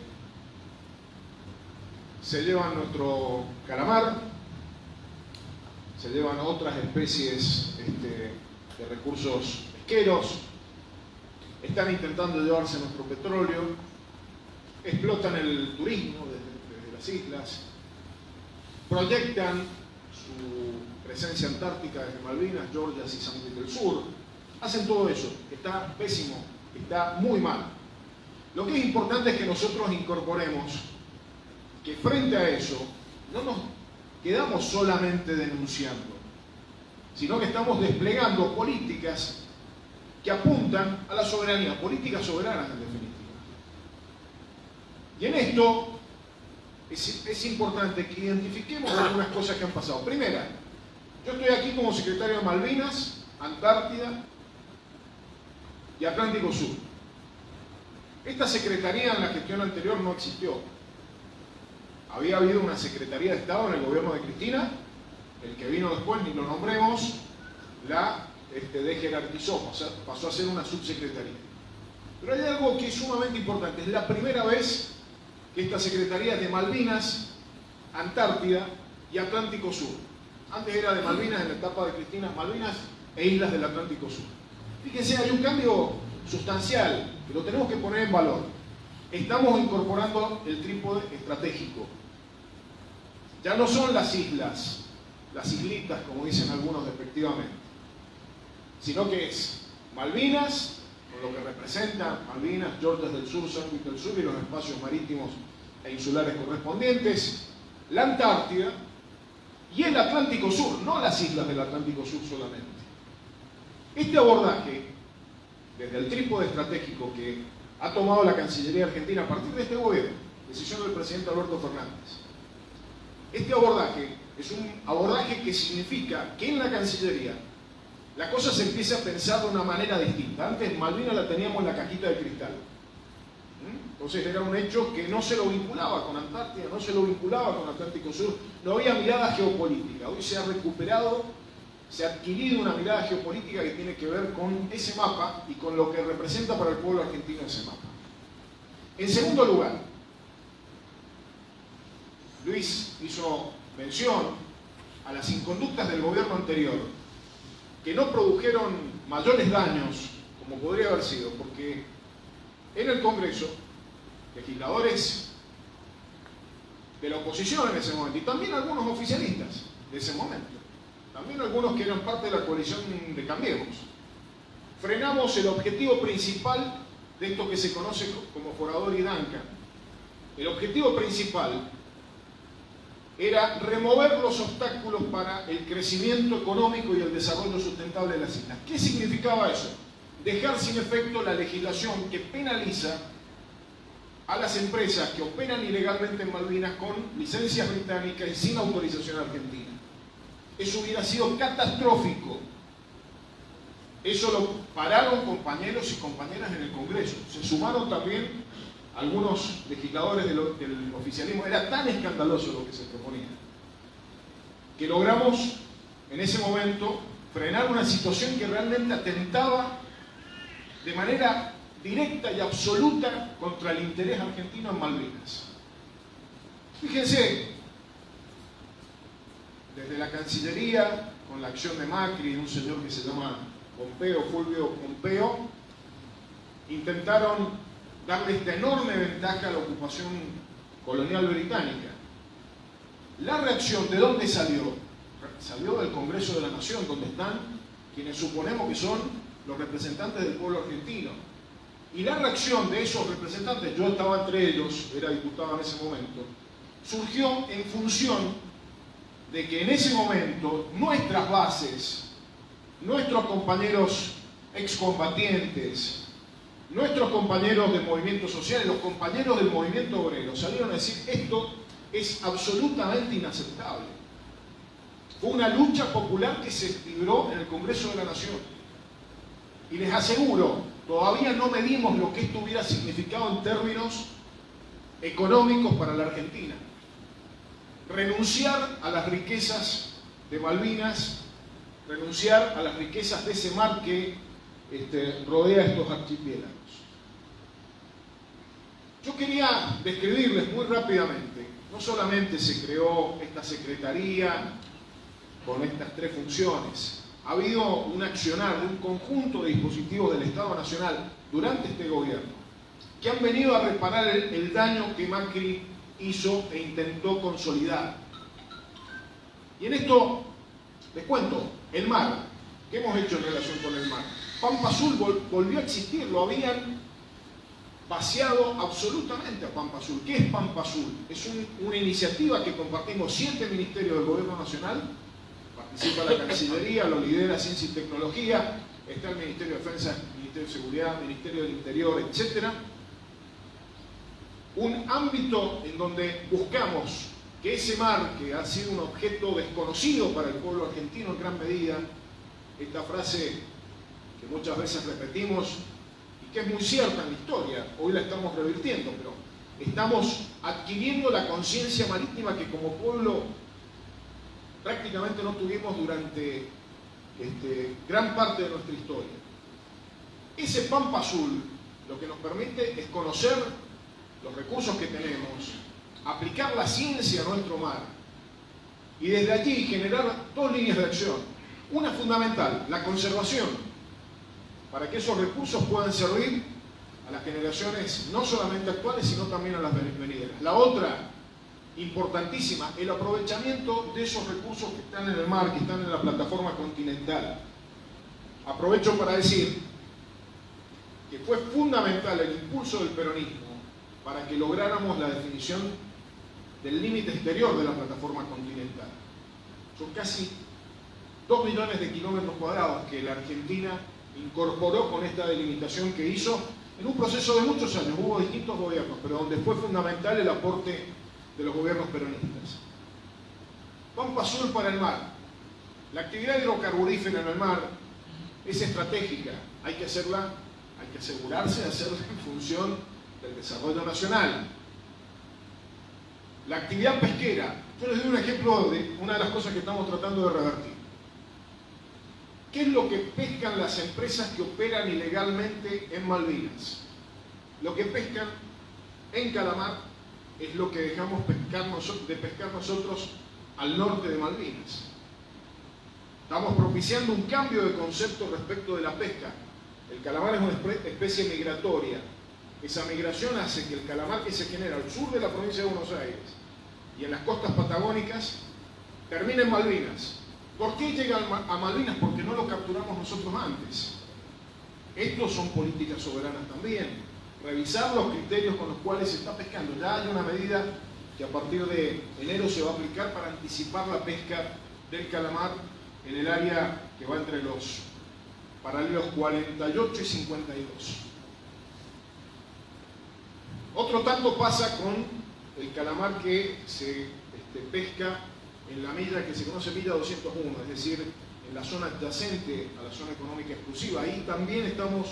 se llevan nuestro calamar, se llevan otras especies este, de recursos pesqueros, están intentando llevarse nuestro petróleo, explotan el turismo desde, desde las islas, proyectan su presencia antártica desde Malvinas, Georgias y San Luis del Sur, hacen todo eso, está pésimo, está muy mal. Lo que es importante es que nosotros incorporemos que frente a eso no nos quedamos solamente denunciando, sino que estamos desplegando políticas que apuntan a la soberanía, políticas soberanas en definitiva. Y en esto es, es, importante que identifiquemos algunas cosas que han pasado. Primera, yo estoy aquí como secretario de Malvinas, Antártida y Atlántico Sur. Esta secretaría en la gestión anterior no existió. Había habido una secretaría de Estado en el gobierno de Cristina, el que vino después, ni lo nombremos, la este, dejerarquizó, pasó, a ser una subsecretaría. Pero hay algo que es sumamente importante, es la primera vez que esta secretaría de Malvinas, Antártida y Atlántico Sur. Antes era de Malvinas en la etapa de Cristina, Malvinas e Islas del Atlántico Sur. Fíjense, hay un cambio sustancial que lo tenemos que poner en valor. Estamos incorporando el trípode estratégico. Ya no son las islas, las islitas, como dicen algunos despectivamente, sino que es Malvinas, con lo que representa Malvinas, Georgias del Sur, San del Sur y los espacios marítimos e insulares correspondientes, la Antártida y el Atlántico Sur, no las islas del Atlántico Sur solamente. Este abordaje, desde el trípode estratégico que ha tomado la Cancillería Argentina a partir de este gobierno, decisión del presidente Alberto Fernández, este abordaje es un abordaje que significa que en la Cancillería la cosa se empieza a pensar de una manera distinta. Antes Malvinas la teníamos en la cajita de cristal. Entonces era un hecho que no se lo vinculaba con Antártida, no se lo vinculaba con Atlántico Sur, no había mirada geopolítica. Hoy se ha recuperado, se ha adquirido una mirada geopolítica que tiene que ver con ese mapa y con lo que representa para el pueblo argentino ese mapa. En segundo lugar, Luis hizo mención a las inconductas del gobierno anterior, que no produjeron mayores daños como podría haber sido, porque en el Congreso, legisladores de la oposición en ese momento, y también algunos oficialistas de ese momento, también algunos que eran parte de la coalición de Cambiemos, frenamos el objetivo principal de esto que se conoce como Forador y Danca. El objetivo principal era remover los obstáculos para el crecimiento económico y el desarrollo sustentable de las islas. ¿Qué significaba eso? Dejar sin efecto la legislación que penaliza a las empresas que operan ilegalmente en Malvinas con licencias británicas y sin autorización argentina. Eso hubiera sido catastrófico. Eso lo pararon compañeros y compañeras en el Congreso. Se sumaron también algunos legisladores del, oficialismo, era tan escandaloso lo que se proponía, que logramos en ese momento frenar una situación que realmente atentaba de manera directa y absoluta contra el interés argentino en Malvinas. Fíjense, desde la Cancillería, con la acción de Macri y un señor que se llama Pompeo, Fulvio Pompeo, intentaron darle esta enorme ventaja a la ocupación colonial británica. La reacción, ¿de dónde salió? Salió del Congreso de la Nación, donde están quienes suponemos que son los representantes del pueblo argentino. Y la reacción de esos representantes, yo estaba entre ellos, era diputado en ese momento, surgió en función de que en ese momento nuestras bases, nuestros compañeros excombatientes, nuestros compañeros del movimiento social los compañeros del movimiento obrero salieron a decir esto es absolutamente inaceptable. Fue una lucha popular que se libró en el Congreso de la Nación. Y les aseguro, todavía no medimos lo que esto hubiera significado en términos económicos para la Argentina. Renunciar a las riquezas de Malvinas, renunciar a las riquezas de ese mar que este, rodea estos archipiélagos. Yo quería describirles muy rápidamente, no solamente se creó esta secretaría con estas tres funciones, ha habido un accionar un conjunto de dispositivos del Estado Nacional durante este gobierno que han venido a reparar el daño que Macri hizo e intentó consolidar. Y en esto les cuento, el mar, ¿qué hemos hecho en relación con el mar? Pampa Azul volvió a existir, lo habían vaciado absolutamente a Pampa Azul. ¿Qué es Pampa Azul? Es una iniciativa que compartimos siete ministerios del Gobierno Nacional, la Cancillería, lo lidera Ciencia y Tecnología, está el Ministerio de Defensa, el Ministerio de Seguridad, el Ministerio del Interior, etc. Un ámbito en donde buscamos que ese mar, que ha sido un objeto desconocido para el pueblo argentino en gran medida, esta frase que muchas veces repetimos y que es muy cierta en la historia, hoy la estamos revirtiendo, pero estamos adquiriendo la conciencia marítima que como pueblo prácticamente no tuvimos durante este, gran parte de nuestra historia. Ese Pampa Azul lo que nos permite es conocer los recursos que tenemos, aplicar la ciencia a nuestro mar y desde allí generar dos líneas de acción. Una fundamental, la conservación para que esos recursos puedan servir a las generaciones no solamente actuales, sino también a las venideras. La otra, importantísima, el aprovechamiento de esos recursos que están en el mar, que están en la plataforma continental. Aprovecho para decir que fue fundamental el impulso del peronismo para que lográramos la definición del límite exterior de la plataforma continental. Son casi 2 millones de kilómetros cuadrados que la Argentina incorporó con esta delimitación que hizo en un proceso de muchos años. Hubo distintos gobiernos, pero donde fue fundamental el aporte de los gobiernos peronistas. Pampa Sur para el mar. La actividad hidrocarburífera en el mar es estratégica. Hay que hacerla, hay que asegurarse de hacerla en función del desarrollo nacional. La actividad pesquera. Yo les doy un ejemplo de una de las cosas que estamos tratando de revertir. ¿Qué es lo que pescan las empresas que operan ilegalmente en Malvinas? Lo que pescan en calamar es lo que dejamos pescar de pescar nosotros al norte de Malvinas. Estamos propiciando un cambio de concepto respecto de la pesca. El calamar es una especie migratoria. Esa migración hace que el calamar que se genera al sur de la provincia de Buenos Aires y en las costas patagónicas termine en Malvinas. ¿Por qué llega a Malvinas? Porque no lo capturamos nosotros antes. Estos son políticas soberanas también. Revisar los criterios con los cuales se está pescando. Ya hay una medida que a partir de enero se va a aplicar para anticipar la pesca del calamar en el área que va entre los paralelos 48 y 52. Otro tanto pasa con el calamar que se este, pesca en la milla que se conoce milla 201, es decir, en la zona adyacente a la zona económica exclusiva. Ahí también estamos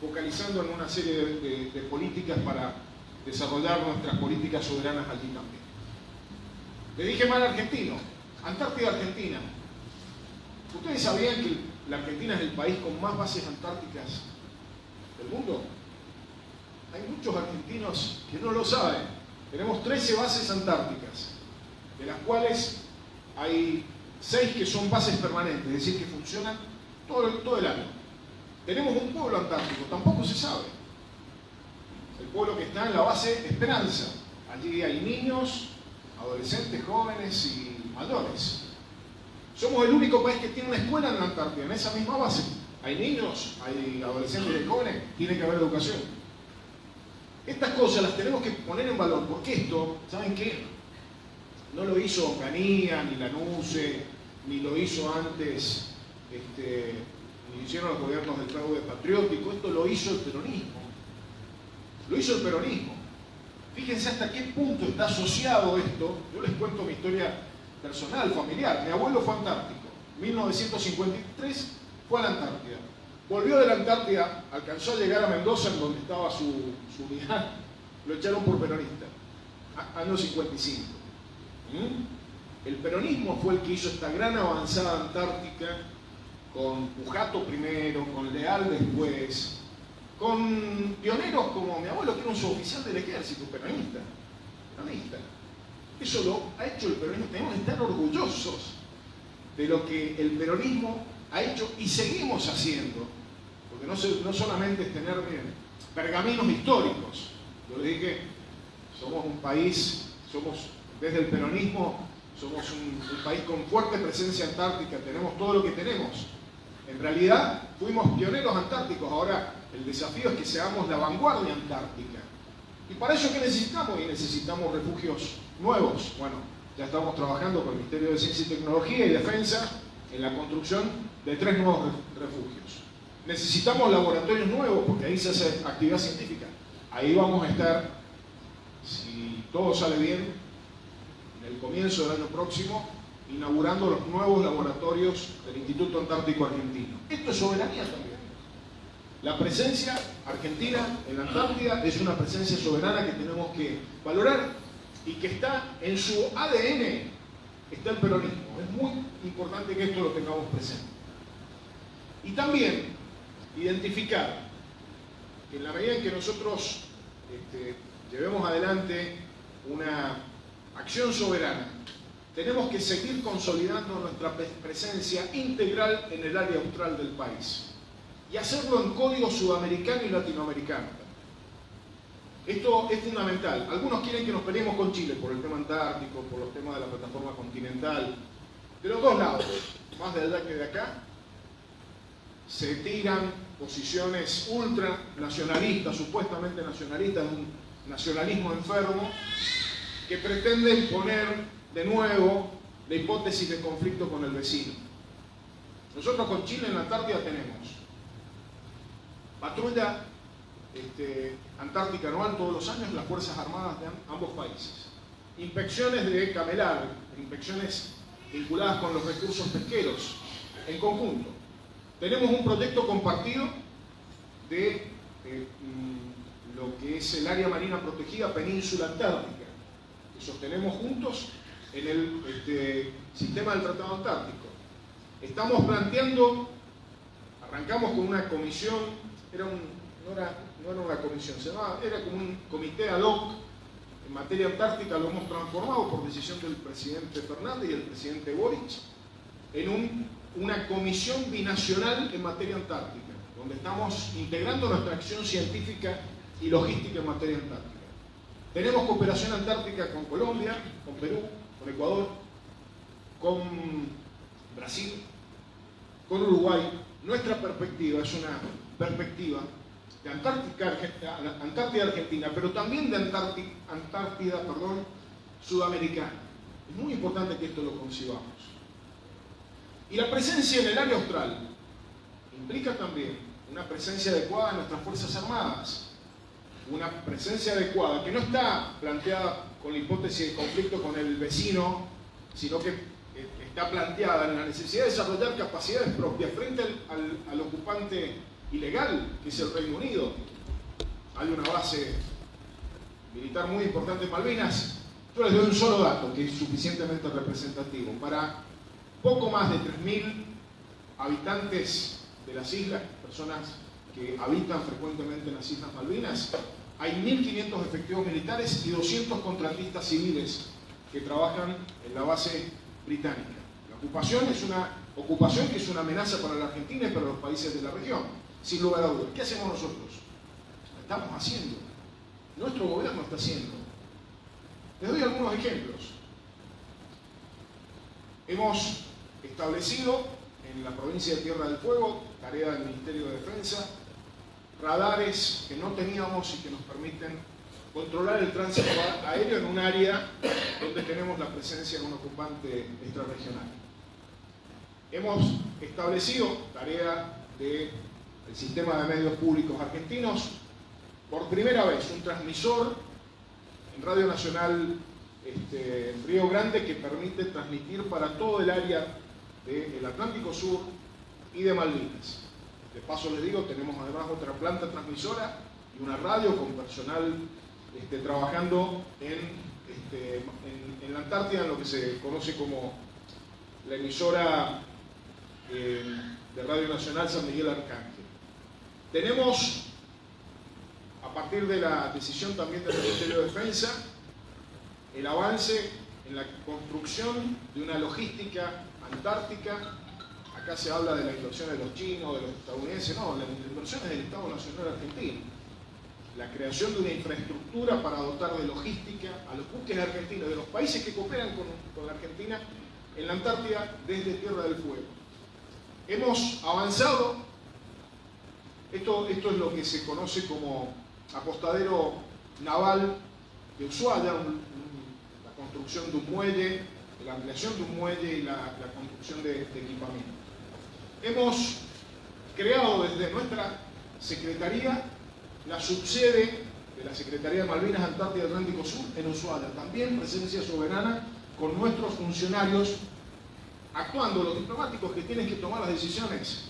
focalizando en una serie de políticas para desarrollar nuestras políticas soberanas allí también. Le dije mal argentino, Antártida Argentina. ¿Ustedes sabían que la Argentina es el país con más bases antárticas del mundo? Hay muchos argentinos que no lo saben. Tenemos 13 bases antárticas, de las cuales hay 6 que son bases permanentes, es decir, que funcionan todo el, todo el año. Tenemos un pueblo antártico, tampoco se sabe. El pueblo que está en la base Esperanza. Allí hay niños, adolescentes, jóvenes y mayores. Somos el único país que tiene una escuela en la Antártida, en esa misma base. Hay niños, hay adolescentes y jóvenes, tiene que haber educación. Estas cosas las tenemos que poner en valor, porque esto, ¿saben qué? No lo hizo Canía, ni Lanuse, ni lo hizo antes, este, hicieron los gobiernos del fraude patriótico, esto lo hizo el peronismo. Lo hizo el peronismo. Fíjense hasta qué punto está asociado esto. Yo les cuento mi historia personal, familiar. Mi abuelo fue antártico. 1953 fue a la Antártida. Volvió de la Antártida, alcanzó a llegar a Mendoza, en donde estaba su, unidad. Lo echaron por peronista. Año 55. ¿Mm? El peronismo fue el que hizo esta gran avanzada antártica con Pujato primero, con Leal después, con pioneros como mi abuelo, que era un suboficial del ejército, peronista. Peronista. Eso lo ha hecho el peronismo. Tenemos que estar orgullosos de lo que el peronismo ha hecho y seguimos haciendo. Porque no, solamente es tener pergaminos históricos. Yo le dije, somos un país, somos desde el peronismo, somos un país con fuerte presencia antártica, tenemos todo lo que tenemos. En realidad, fuimos pioneros antárticos, ahora el desafío es que seamos la vanguardia antártica. ¿Y para eso qué necesitamos? Y necesitamos refugios nuevos. Bueno, ya estamos trabajando con el Ministerio de Ciencia y Tecnología y Defensa en la construcción de tres nuevos refugios. Necesitamos laboratorios nuevos porque ahí se hace actividad científica. Ahí vamos a estar, si todo sale bien, en el comienzo del año próximo, inaugurando los nuevos laboratorios del Instituto Antártico Argentino. Esto es soberanía también. La presencia argentina en la Antártida es una presencia soberana que tenemos que valorar y que está en su ADN, está el peronismo. Es muy importante que esto lo tengamos presente. Y también identificar que en la medida en que nosotros este, llevemos adelante una acción soberana, tenemos que seguir consolidando nuestra presencia integral en el área austral del país y hacerlo en código sudamericano y latinoamericano. Esto es fundamental. Algunos quieren que nos peleemos con Chile por el tema antártico, por los temas de la plataforma continental. De los dos lados, más de allá que de acá, se tiran posiciones ultranacionalistas, supuestamente nacionalistas, un nacionalismo enfermo, que pretenden poner de nuevo la hipótesis de conflicto con el vecino. Nosotros con Chile en la Antártida tenemos patrulla este, antártica anual todos los años las Fuerzas Armadas de ambos países. Inspecciones de camelar, inspecciones vinculadas con los recursos pesqueros en conjunto. Tenemos un proyecto compartido de eh, mm, lo que es el área marina protegida Península Antártica, que sostenemos juntos en el este, sistema del Tratado Antártico. Estamos planteando, arrancamos con una comisión, era no, era, no era una comisión, se llamaba, era como un comité ad hoc en materia antártica, lo hemos transformado por decisión del presidente Fernández y el presidente Boric en un, una comisión binacional en materia antártica, donde estamos integrando nuestra acción científica y logística en materia antártica. Tenemos cooperación antártica con Colombia, con Perú, Ecuador, con Brasil, con Uruguay. Nuestra perspectiva es una perspectiva de Antártica, Antártida Argentina, pero también de Antártida, Antártida perdón, Sudamericana. Es muy importante que esto lo concibamos. Y la presencia en el área austral implica también una presencia adecuada de nuestras Fuerzas Armadas, una presencia adecuada que no está planteada con la hipótesis de conflicto con el vecino, sino que eh, está planteada en la necesidad de desarrollar capacidades propias frente al, al, ocupante ilegal, que es el Reino Unido. Hay una base militar muy importante en Malvinas. Yo les doy un solo dato que es suficientemente representativo. Para poco más de 3.000 habitantes de las islas, personas que habitan frecuentemente en las Islas Malvinas, hay 1.500 efectivos militares y 200 contratistas civiles que trabajan en la base británica. La ocupación es una ocupación que es una amenaza para la Argentina y para los países de la región, sin lugar a dudas. ¿Qué hacemos nosotros? estamos haciendo. Nuestro gobierno está haciendo. Les doy algunos ejemplos. Hemos establecido en la provincia de Tierra del Fuego, tarea del Ministerio de Defensa, radares que no teníamos y que nos permiten controlar el tránsito aéreo en un área donde tenemos la presencia de un ocupante extrarregional. Hemos establecido, tarea del sistema de medios públicos argentinos, por primera vez un transmisor en Radio Nacional este, Río Grande que permite transmitir para todo el área del Atlántico Sur y de Malvinas. De paso les digo, tenemos además otra planta transmisora y una radio con personal este, trabajando este, en, la Antártida, en lo que se conoce como la emisora eh, de Radio Nacional San Miguel Arcángel. Tenemos, a partir de la decisión también del Ministerio de Defensa, el avance en la construcción de una logística antártica acá se habla de la inversión de los chinos, de los estadounidenses, no, la inversión es del Estado Nacional Argentino. La creación de una infraestructura para dotar de logística a los buques argentinos, de los países que cooperan con, la Argentina en la Antártida desde Tierra del Fuego. Hemos avanzado, esto, es lo que se conoce como apostadero naval de Ushuaia, la construcción de un muelle, la ampliación de un muelle y la, construcción de equipamiento. Hemos creado desde nuestra Secretaría la subsede de la Secretaría de Malvinas, Antártida y Atlántico Sur en Ushuaia. También presencia soberana con nuestros funcionarios actuando, los diplomáticos que tienen que tomar las decisiones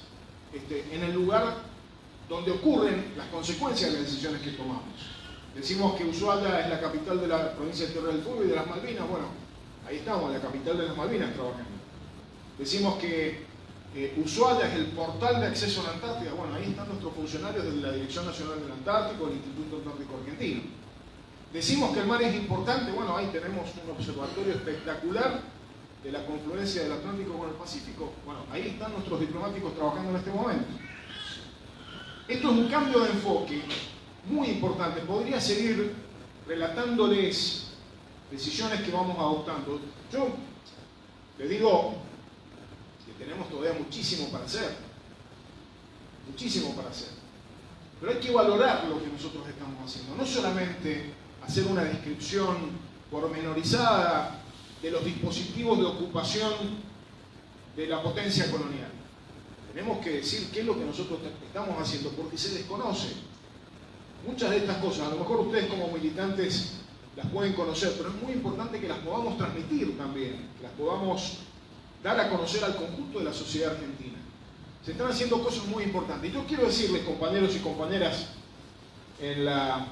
este, en el lugar donde ocurren las consecuencias de las decisiones que tomamos. Decimos que Ushuaia es la capital de la provincia de Tierra del Fuego y de las Malvinas. Bueno, ahí estamos, la capital de las Malvinas trabajando. Decimos que eh, Ushuaia es el portal de acceso a la Antártida. Bueno, ahí están nuestros funcionarios de la Dirección Nacional del Antártico, el Instituto Antártico Argentino. Decimos que el mar es importante, bueno, ahí tenemos un observatorio espectacular de la confluencia del Atlántico con el Pacífico. Bueno, ahí están nuestros diplomáticos trabajando en este momento. Esto es un cambio de enfoque muy importante. Podría seguir relatándoles decisiones que vamos adoptando. Yo le digo, tenemos todavía muchísimo para hacer. Muchísimo para hacer. Pero hay que valorar lo que nosotros estamos haciendo. No solamente hacer una descripción pormenorizada de los dispositivos de ocupación de la potencia colonial. Tenemos que decir qué es lo que nosotros estamos haciendo, porque se desconoce. Muchas de estas cosas, a lo mejor ustedes como militantes las pueden conocer, pero es muy importante que las podamos transmitir también, que las podamos dar a conocer al conjunto de la sociedad argentina. Se están haciendo cosas muy importantes. Y yo quiero decirles, compañeros y compañeras, en, la,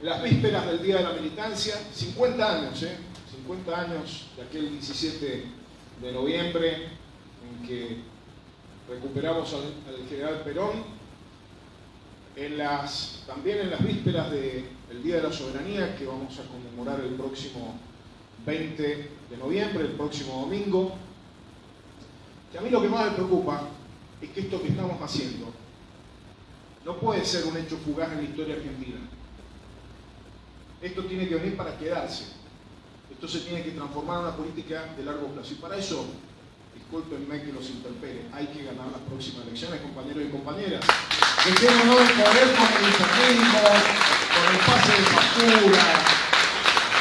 en las vísperas del Día de la Militancia, 50 años, ¿eh? 50 años de aquel 17 de noviembre en que recuperamos al, al general Perón, también en las vísperas del Día de la Soberanía, que vamos a conmemorar el próximo 20 de noviembre, el próximo domingo, que a mí lo que más me preocupa es que esto que estamos haciendo no puede ser un hecho fugaz en la historia argentina. Esto tiene que venir para quedarse. Esto se tiene que transformar en una política de largo plazo. Y para eso, discúlpenme que los interpele, hay que ganar las próximas elecciones, compañeros y compañeras. No el poder con el con el pase de factura,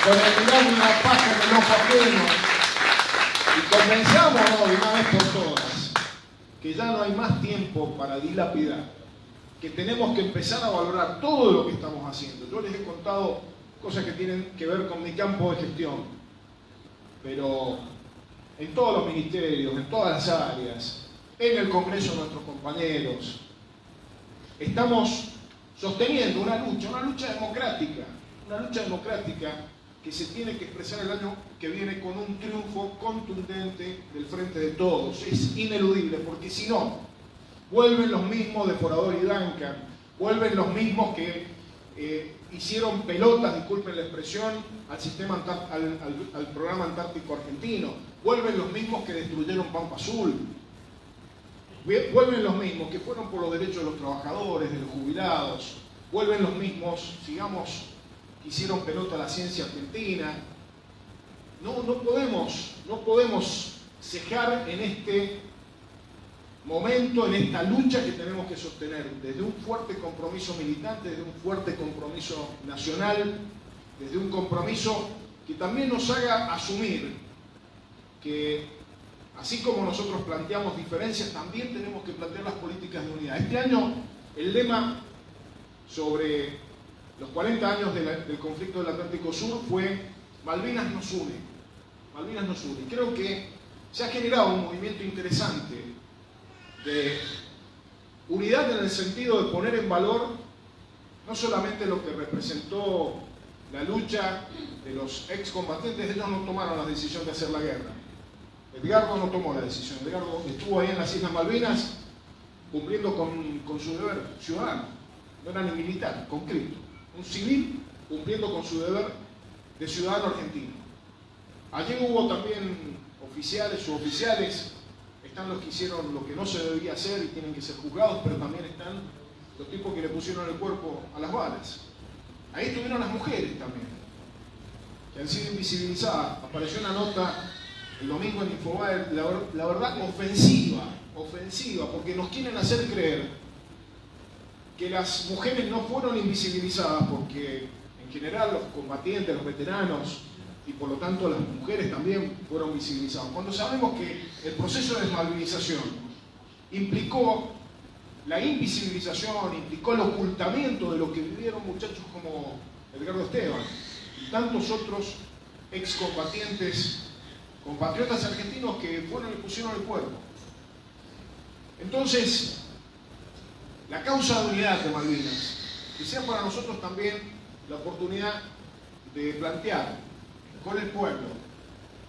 con el una paja en el ojo ajeno. Y convenzámonos de una vez por todas que ya no hay más tiempo para dilapidar, que tenemos que empezar a valorar todo lo que estamos haciendo. Yo les he contado cosas que tienen que ver con mi campo de gestión, pero en todos los ministerios, en todas las áreas, en el Congreso de nuestros compañeros, estamos sosteniendo una lucha, una lucha democrática, una lucha democrática que se tiene que expresar el año que viene con un triunfo contundente del frente de todos. Es ineludible, porque si no, vuelven los mismos de Porador y Duncan, vuelven los mismos que eh, hicieron pelotas, disculpen la expresión, al, sistema al, programa antártico argentino, vuelven los mismos que destruyeron Pampa Azul, vuelven los mismos que fueron por los derechos de los trabajadores, de los jubilados, vuelven los mismos, sigamos hicieron pelota a la ciencia argentina. No, no podemos, no podemos cejar en este momento, en esta lucha que tenemos que sostener, desde un fuerte compromiso militante, desde un fuerte compromiso nacional, desde un compromiso que también nos haga asumir que así como nosotros planteamos diferencias, también tenemos que plantear las políticas de unidad. Este año el lema sobre los 40 años del conflicto del Atlántico Sur fue Malvinas nos une. Malvinas nos une. Creo que se ha generado un movimiento interesante de unidad en el sentido de poner en valor no solamente lo que representó la lucha de los excombatientes, ellos no tomaron la decisión de hacer la guerra. Edgardo no tomó la decisión, Edgardo estuvo ahí en las Islas Malvinas cumpliendo con, con su deber ciudadano, no era ni militar, conscripto un civil cumpliendo con su deber de ciudadano argentino. Allí hubo también oficiales, suboficiales, están los que hicieron lo que no se debía hacer y tienen que ser juzgados, pero también están los tipos que le pusieron el cuerpo a las balas. Ahí estuvieron las mujeres también, que han sido invisibilizadas. Apareció una nota el domingo en Infobae, la, la verdad ofensiva, ofensiva, porque nos quieren hacer creer que las mujeres no fueron invisibilizadas porque en general los combatientes, los veteranos y por lo tanto las mujeres también fueron visibilizadas. Cuando sabemos que el proceso de desmovilización implicó la invisibilización, implicó el ocultamiento de lo que vivieron muchachos como Edgardo Esteban y tantos otros excombatientes, compatriotas argentinos que fueron y pusieron el cuerpo. Entonces, la causa de unidad de Malvinas, que sea para nosotros también la oportunidad de plantear con el pueblo,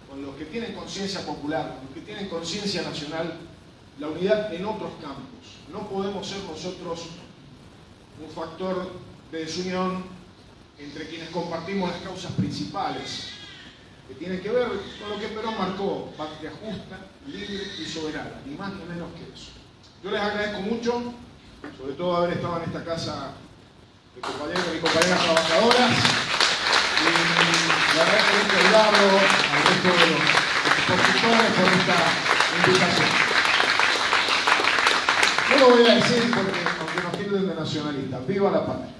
con los que tienen conciencia popular, con los que tienen conciencia nacional, la unidad en otros campos. No podemos ser nosotros un factor de desunión entre quienes compartimos las causas principales, que tienen que ver con lo que Perón marcó, patria justa, libre y soberana, ni más ni menos que eso. Yo les agradezco mucho sobre todo haber estado en esta casa de compañeros y compañeras trabajadoras. Y le agradezco mucho a Eduardo, al resto de los expositores por esta invitación. Yo lo voy a decir porque, nos tilden de nacionalistas, ¡viva la patria!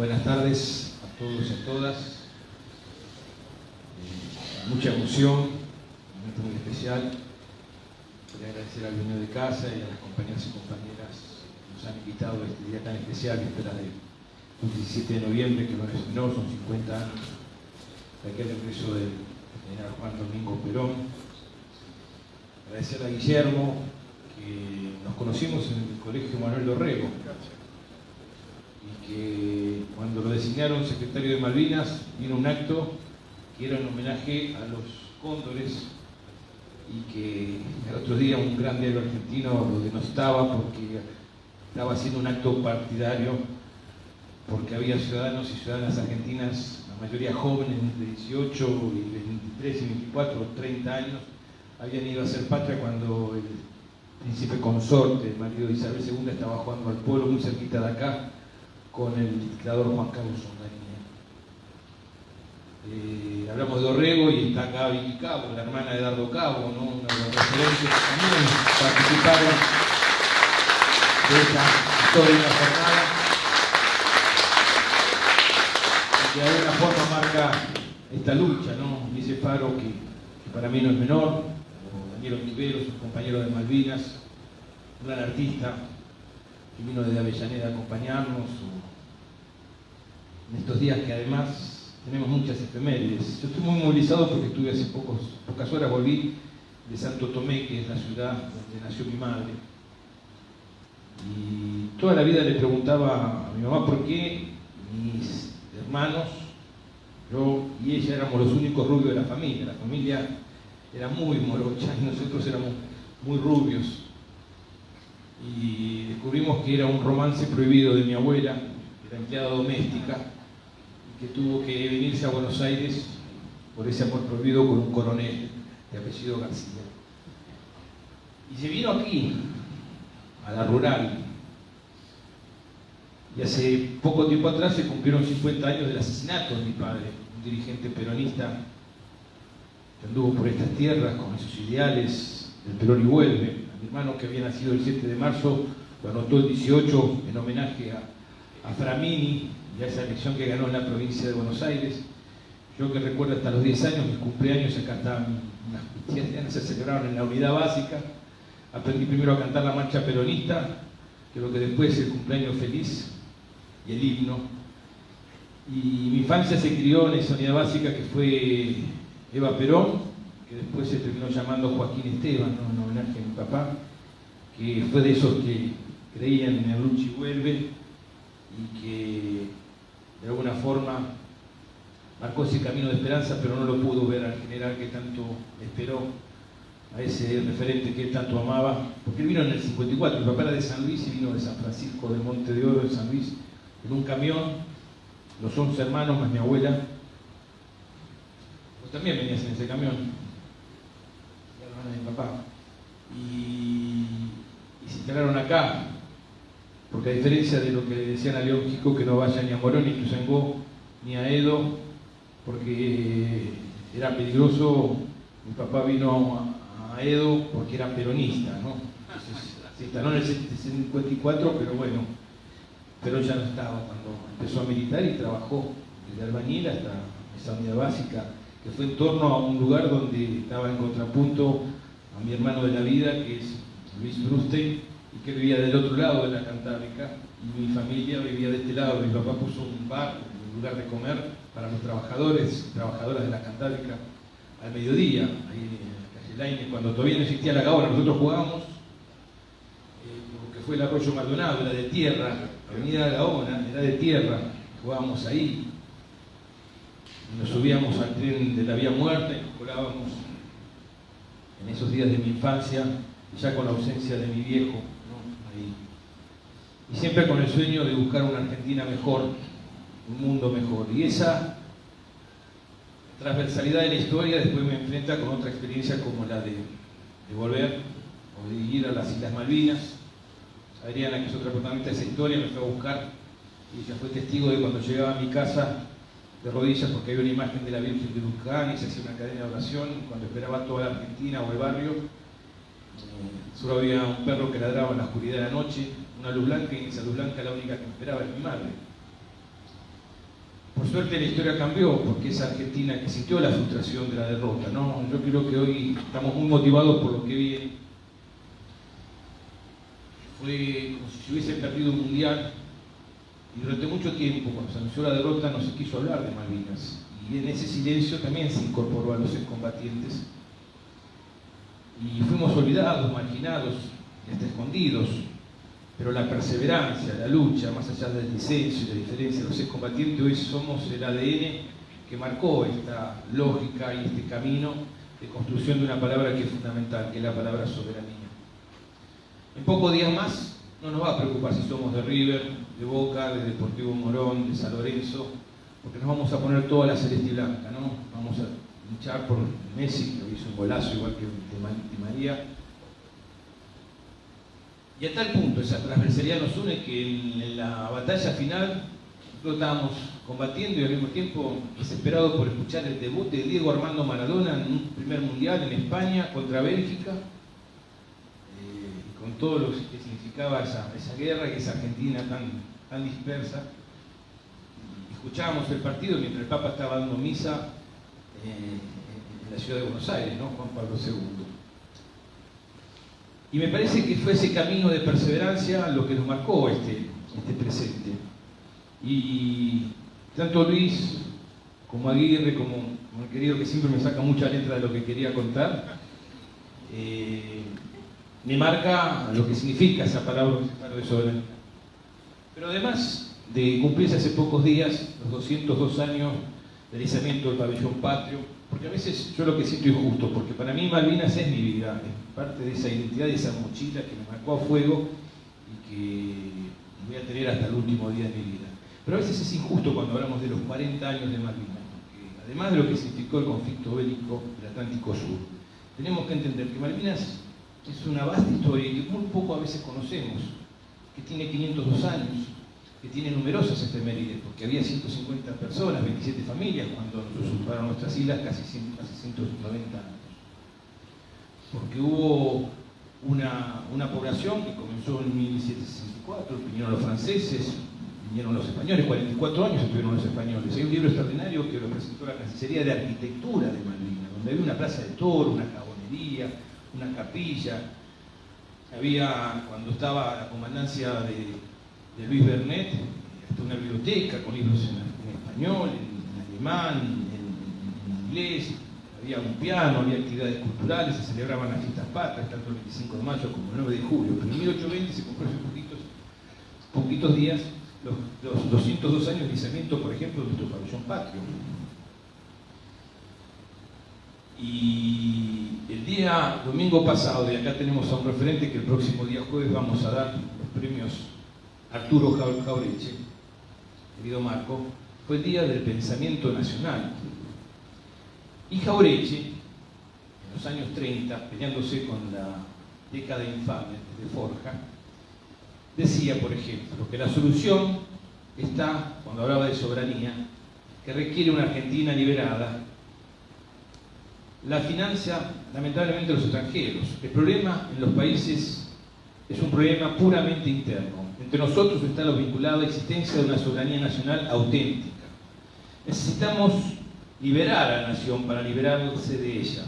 buenas tardes a todos y a todas. Eh, mucha emoción, un momento muy especial. Quería agradecer al dueño de casa y a las compañeras y compañeras que nos han invitado a este día tan especial, que espera de un 17 de que no es menor, son 50 años de aquel regreso del general Juan Domingo Perón. Agradecer a Guillermo, que nos conocimos en el Colegio Manuel Dorrego, y que cuando lo designaron secretario de Malvinas, vino un acto que era un homenaje a los cóndores y que el otro día un gran héroe argentino lo denostaba porque estaba haciendo un acto partidario porque había ciudadanos y ciudadanas argentinas, la mayoría jóvenes, de 18 y 23 y 24 o 30 años, habían ido a hacer patria cuando el príncipe consorte, el marido de Isabel II, estaba jugando al pueblo muy cerquita de acá con el dictador Juan Carlos Onganía. Eh, hablamos de Orrego y está Vicky Cabo, la hermana de Dardo Cabo, ¿no? una de los referentes que también participaron de esta histórica jornada. Y de alguna forma marca esta lucha, ¿no? Dice Faro que, para mí no es menor, o Daniel Ontiveros, un compañero de Malvinas, un gran artista, que vino desde Avellaneda a acompañarnos, en estos días que además tenemos muchas efemérides. Yo estoy muy movilizado porque estuve hace pocos, pocas horas, volví de Santo Tomé, que es la ciudad donde nació mi madre. Y toda la vida le preguntaba a mi mamá por qué hermanos, yo y ella éramos los únicos rubios de la familia. La familia era muy morocha y nosotros éramos muy rubios y descubrimos que era un romance prohibido de mi abuela, que era empleada doméstica, y que tuvo que venirse a Buenos Aires por ese amor prohibido con un coronel de apellido García. Y se vino aquí, a la rural, y hace poco tiempo atrás se cumplieron 50 años del asesinato de mi padre, un dirigente peronista que anduvo por estas tierras con esos ideales del Perón y vuelve, mi hermano que había nacido el 7 de marzo lo anotó el 18 en homenaje a, a, Framini y a esa elección que ganó en la provincia de Buenos Aires. Yo que recuerdo hasta los 10 años, mis cumpleaños acá estaban, unas se celebraron en la unidad básica. Aprendí primero a cantar la marcha peronista, que lo que después el cumpleaños feliz y el himno. Y mi infancia se crió en esa unidad básica que fue Eva Perón, que después se terminó llamando Joaquín Esteban, en homenaje a mi papá, que fue de esos que creían en el lucha y vuelve y que de alguna forma marcó ese camino de esperanza, pero no lo pudo ver al general que tanto esperó, a ese referente que él tanto amaba, porque él vino en el 54, mi papá era de San Luis y vino de San Francisco de Monte de Oro, de San Luis, en un camión, los 11 hermanos más mi abuela, vos también venías en ese camión, la hermana de mi papá, y, se instalaron acá, porque a diferencia de lo que le decían a León Chico, que no vaya ni a Morón, ni a Tuzangó, ni a Edo, porque era peligroso, mi papá vino a Edo porque era peronista, ¿no? Entonces, se instaló en el 54, pero bueno, pero ya no estaba cuando empezó a militar y trabajó desde albañil hasta esa unidad básica, que fue en torno a un lugar donde estaba en contrapunto a mi hermano de la vida, que es Luis Brustein, y que vivía del otro lado de la Cantábrica, y mi familia vivía de este lado. Mi papá puso un bar, un lugar de comer para los trabajadores y trabajadoras de la Cantábrica al mediodía, ahí en la calle Laine, cuando todavía no existía la Gaona, nosotros jugábamos, eh, lo que fue el arroyo Maldonado, era de tierra, Avenida Gaona era de tierra, jugábamos ahí, nos subíamos al tren de la vía muerta y nos colábamos en esos días de mi infancia, ya con la ausencia de mi viejo, Ahí. Y siempre con el sueño de buscar una Argentina mejor, un mundo mejor. Y esa transversalidad de la historia después me enfrenta con otra experiencia como la de, de volver o de ir a las Islas Malvinas. Adriana, que es otra protagonista de esa historia, me fue a buscar y ella fue testigo de cuando llegaba a mi casa de rodillas porque había una imagen de la Virgen de Luján y se hacía una cadena de oración cuando esperaba toda la Argentina o el barrio. Eh, solo había un perro que ladraba en la oscuridad de la noche, una luz blanca y esa luz blanca la única que esperaba era mi madre. Por suerte la historia cambió porque esa Argentina que sintió la frustración de la derrota, ¿no? Yo creo que hoy estamos muy motivados por lo que viene. Fue como si se hubiese perdido un mundial y durante mucho tiempo, cuando se anunció la derrota, no se quiso hablar de Malvinas. Y en ese silencio también se incorporó a los excombatientes. Y fuimos olvidados, marginados, hasta escondidos. Pero la perseverancia, la lucha, más allá del disenso y la diferencia los excombatientes, hoy somos el ADN que marcó esta lógica y este camino de construcción de una palabra que es fundamental, que es la palabra soberanía. En pocos días más no nos va a preocupar si somos de River, de Boca, de Deportivo Morón, de San Lorenzo, porque nos vamos a poner toda la celeste blanca, ¿no? Vamos a luchar por Messi, que hizo un golazo igual que de María. Y a tal punto esa transversalidad nos une que en la batalla final nosotros estábamos combatiendo y al mismo tiempo desesperados por escuchar el debut de Diego Armando Maradona en un primer mundial en España contra Bélgica todo lo que significaba esa, guerra y esa Argentina tan, tan dispersa. Escuchábamos el partido mientras el Papa estaba dando misa eh, en la ciudad de Buenos Aires, ¿no? Juan Pablo II. Y me parece que fue ese camino de perseverancia lo que nos marcó este, este presente. Y tanto Luis como Aguirre, como, como, el querido que siempre me saca mucha letra de lo que quería contar, eh, me marca lo que significa esa palabra de soberanía. Pero además de cumplirse hace pocos días los 202 años del izamiento del pabellón patrio, porque a veces yo lo que siento injusto, porque para mí Malvinas es mi vida, es parte de esa identidad, de esa mochila que me marcó a fuego y que voy a tener hasta el último día de mi vida. Pero a veces es injusto cuando hablamos de los 40 años de Malvinas, porque además de lo que significó el conflicto bélico del Atlántico Sur, tenemos que entender que Malvinas es una vasta historia que muy poco a veces conocemos, que tiene 502 años, que tiene numerosas efemérides, porque había 150 personas, 27 familias cuando nos usurparon nuestras islas casi, 190 años. Porque hubo una, una, población que comenzó en 1764, vinieron los franceses, vinieron los españoles, 44 años estuvieron los españoles. Hay un libro extraordinario que lo presentó la Cancillería de Arquitectura de Malvinas, donde había una plaza de toro, una cabonería, una capilla. Había, cuando estaba la comandancia de, Luis Bernet, hasta una biblioteca con libros en, español, en, alemán, en, inglés. Había un piano, había actividades culturales, se celebraban las fiestas patrias, tanto el 25 de mayo como el 9 de julio. Pero en 1820 se cumplió hace poquitos, poquitos días los, los 202 años de izamiento, por ejemplo, de nuestro pabellón patrio. Y día domingo pasado, y acá tenemos a un referente que el próximo día jueves vamos a dar los premios Arturo Jaureche, querido Marco, fue el día del pensamiento nacional. Y Jaureche, en los años 30, peleándose con la década infame de Forja, decía, por ejemplo, que la solución está, cuando hablaba de soberanía, que requiere una Argentina liberada la financia lamentablemente los extranjeros. El problema en los países es un problema puramente interno. Entre nosotros está lo vinculado a la existencia de una soberanía nacional auténtica. Necesitamos liberar a la nación para liberarse de ella.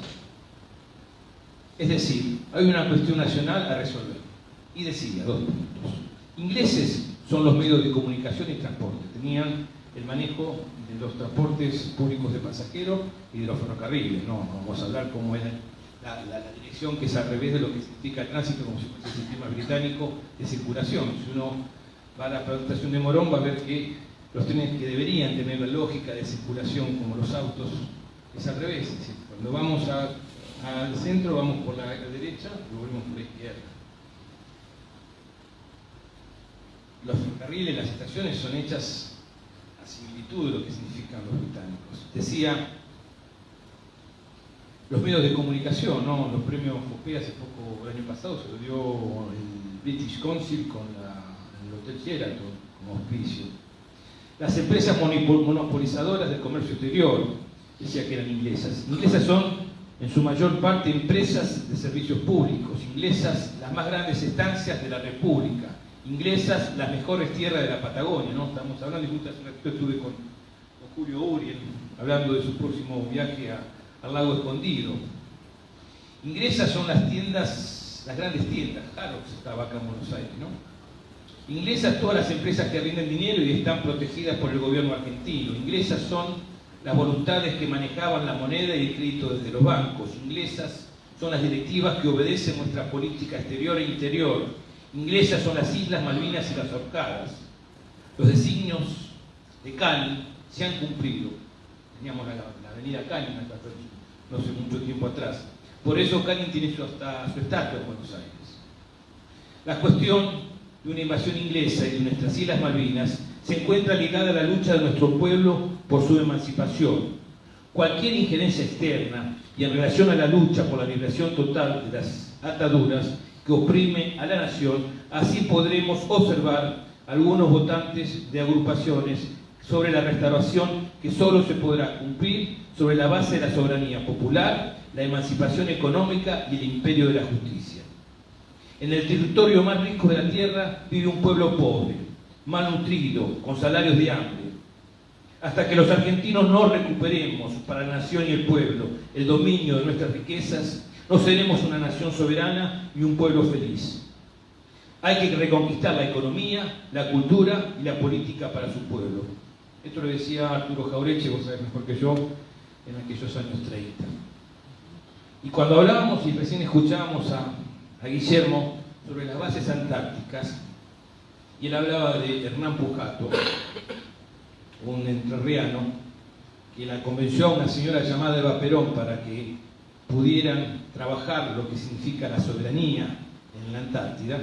Es decir, hay una cuestión nacional a resolver. Y decía, dos puntos. Ingleses son los medios de comunicación y transporte. Tenían el manejo de los transportes públicos de pasajeros y de los ferrocarriles. No, vamos a hablar cómo es la, dirección que es al revés de lo que significa el tránsito, como si fuese el sistema británico de circulación. Si uno va a la estación de Morón va a ver que los trenes que deberían tener la lógica de circulación como los autos es al revés. cuando vamos al centro vamos por la derecha y volvemos por la izquierda. Los ferrocarriles, las estaciones son hechas similitud de lo que significan los británicos. Decía, los medios de comunicación, ¿no? los premios FOPE hace poco, el año pasado, se lo dio el British Council con el Hotel Sheraton como auspicio. las empresas monopolizadoras del comercio exterior, decía que eran inglesas. Inglesas son en su mayor parte empresas de servicios públicos, inglesas las más grandes estancias de la República, inglesas las mejores tierras de la Patagonia, ¿no? Estamos hablando, y justo hace un ratito estuve con, Julio Uriel, hablando de su próximo viaje al lago escondido. Inglesas son las tiendas, las grandes tiendas, Harrods estaba acá en Buenos Aires, ¿no? Inglesas todas las empresas que rinden dinero y están protegidas por el gobierno argentino. Inglesas son las voluntades que manejaban la moneda y el crédito desde los bancos inglesas son las directivas que obedecen nuestra política exterior e interior. Inglesas son las Islas Malvinas y las Orcadas. Los designios de Cali se han cumplido. Teníamos la, avenida Cali no hace mucho tiempo atrás. Por eso Cali tiene su, hasta, su estatua en Buenos Aires. La cuestión de una invasión inglesa y de nuestras Islas Malvinas se encuentra ligada a la lucha de nuestro pueblo por su emancipación. Cualquier injerencia externa y en relación a la lucha por la liberación total de las ataduras que oprime a la nación, así podremos observar algunos votantes de agrupaciones sobre la restauración que solo se podrá cumplir sobre la base de la soberanía popular, la emancipación económica y el imperio de la justicia. En el territorio más rico de la tierra vive un pueblo pobre, malnutrido, con salarios de hambre. Hasta que los argentinos no recuperemos para la nación y el pueblo el dominio de nuestras riquezas, no seremos una nación soberana y un pueblo feliz. Hay que reconquistar la economía, la cultura y la política para su pueblo. Esto lo decía Arturo Jaureche, vos sabés mejor que yo, en aquellos años 30. Y cuando hablábamos y recién escuchábamos a, a Guillermo sobre las bases antárticas, y él hablaba de Hernán Pujato, un entrerriano, que la convenció a una señora llamada Eva Perón para que pudieran trabajar lo que significa la soberanía en la Antártida.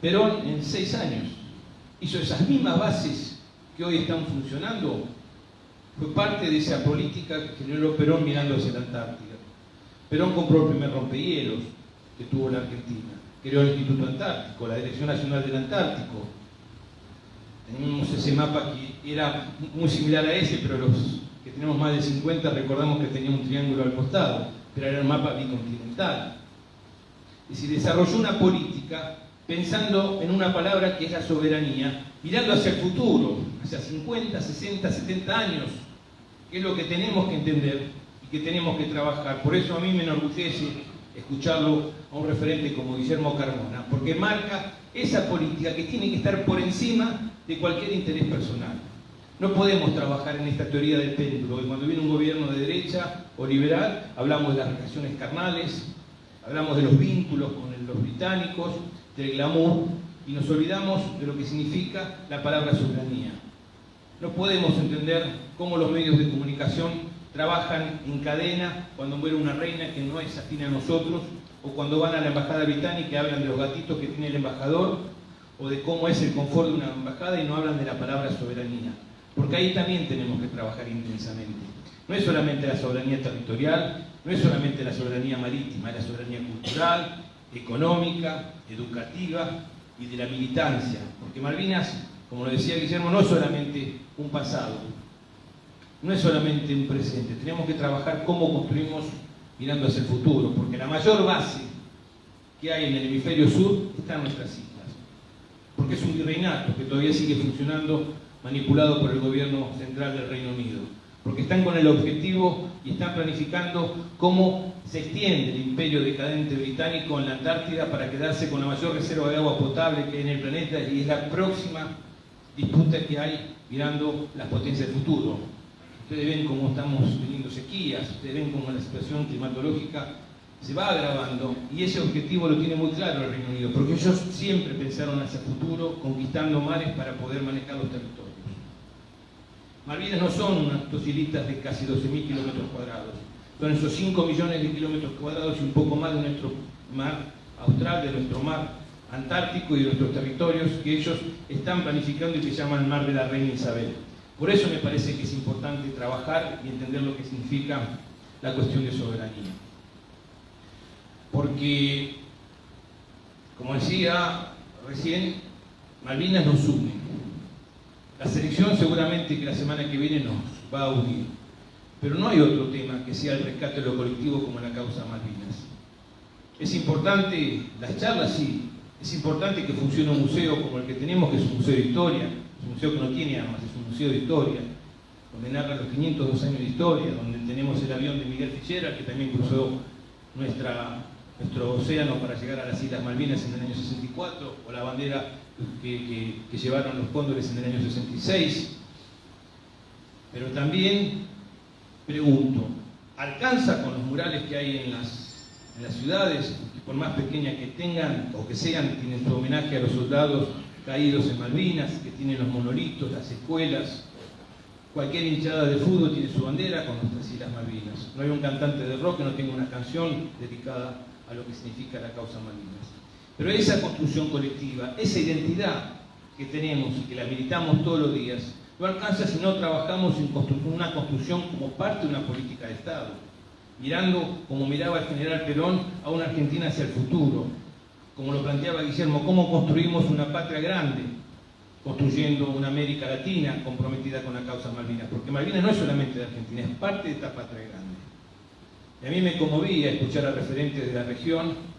Perón en seis años hizo esas mismas bases que hoy están funcionando. Fue parte de esa política que generó Perón mirando hacia la Antártida. Perón compró el primer rompehielos que tuvo la Argentina creó el Instituto Antártico, la Dirección Nacional del Antártico. Teníamos ese mapa que era muy similar a ese, pero los que tenemos más de 50 recordamos que tenía un triángulo al costado, pero era un mapa bicontinental. Y si desarrolló una política pensando en una palabra que es la soberanía, mirando hacia el futuro, hacia 50, 60, 70 años, que es lo que tenemos que entender y que tenemos que trabajar. Por eso a mí me enorgullece escucharlo a un referente como Guillermo Carmona, porque marca esa política que tiene que estar por encima de cualquier interés personal. No podemos trabajar en esta teoría del péndulo, y cuando viene un gobierno de derecha o liberal, hablamos de las relaciones carnales, hablamos de los vínculos con los británicos, del glamour, y nos olvidamos de lo que significa la palabra soberanía. No podemos entender cómo los medios de comunicación trabajan en cadena cuando muere una reina que no es afín a nosotros, o cuando van a la embajada británica y hablan de los gatitos que tiene el embajador, o de cómo es el confort de una embajada y no hablan de la palabra soberanía. Porque ahí también tenemos que trabajar intensamente. No es solamente la soberanía territorial, no es solamente la soberanía marítima, es la soberanía cultural, económica, educativa y de la militancia. Porque Malvinas, como lo decía Guillermo, no es solamente un pasado, no es solamente un presente, tenemos que trabajar cómo construimos mirando hacia el futuro, porque la mayor base que hay en el hemisferio sur está en nuestras islas, porque es un virreinato que todavía sigue funcionando manipulado por el gobierno central del Reino Unido, porque están con el objetivo y están planificando cómo se extiende el imperio decadente británico en la Antártida para quedarse con la mayor reserva de agua potable que hay en el planeta y es la próxima disputa que hay mirando las potencias del futuro. Ustedes ven cómo estamos teniendo sequías, ustedes ven cómo la situación climatológica se va agravando y ese objetivo lo tiene muy claro el Reino Unido, porque ellos siempre pensaron hacia el futuro, conquistando mares para poder manejar los territorios. Malvinas no son unas islitas de casi 12.000 kilómetros cuadrados, son esos 5 millones de kilómetros cuadrados y un poco más de nuestro mar austral, de nuestro mar antártico y de nuestros territorios que ellos están planificando y que llaman Mar de la Reina Isabel. Por eso me parece que es importante trabajar y entender lo que significa la cuestión de soberanía. Porque, como decía recién, Malvinas nos une. La selección seguramente que la semana que viene nos va a unir. Pero no hay otro tema que sea el rescate de lo colectivo como la causa Malvinas. Es importante, las charlas sí, es importante que funcione un museo como el que tenemos, que es un museo de historia, es un museo que no tiene armas, es un museo de historia, donde narra los 502 años de historia, donde tenemos el avión de Miguel Fichera, que también cruzó nuestro océano para llegar a las Islas Malvinas en el año 64, o la bandera que, llevaron los cóndores en el año 66. Pero también pregunto, ¿alcanza con los murales que hay en las, en las ciudades, por más pequeñas que tengan o que sean, tienen su homenaje a los soldados caídos en Malvinas, que tienen los monolitos, las escuelas, Cualquier hinchada de fútbol tiene su bandera con nuestras Islas Malvinas. No hay un cantante de rock que no tenga una canción dedicada a lo que significa la causa Malvinas. Pero esa construcción colectiva, esa identidad que tenemos y que la militamos todos los días, no alcanza si no trabajamos en una construcción como parte de una política de Estado, mirando, como miraba el general Perón, a una Argentina hacia el futuro, como lo planteaba Guillermo, cómo construimos una patria grande, construyendo una América Latina comprometida con la causa Malvinas, porque Malvinas no es solamente de Argentina, es parte de esta patria grande. Y a mí me conmovía escuchar a referentes de la región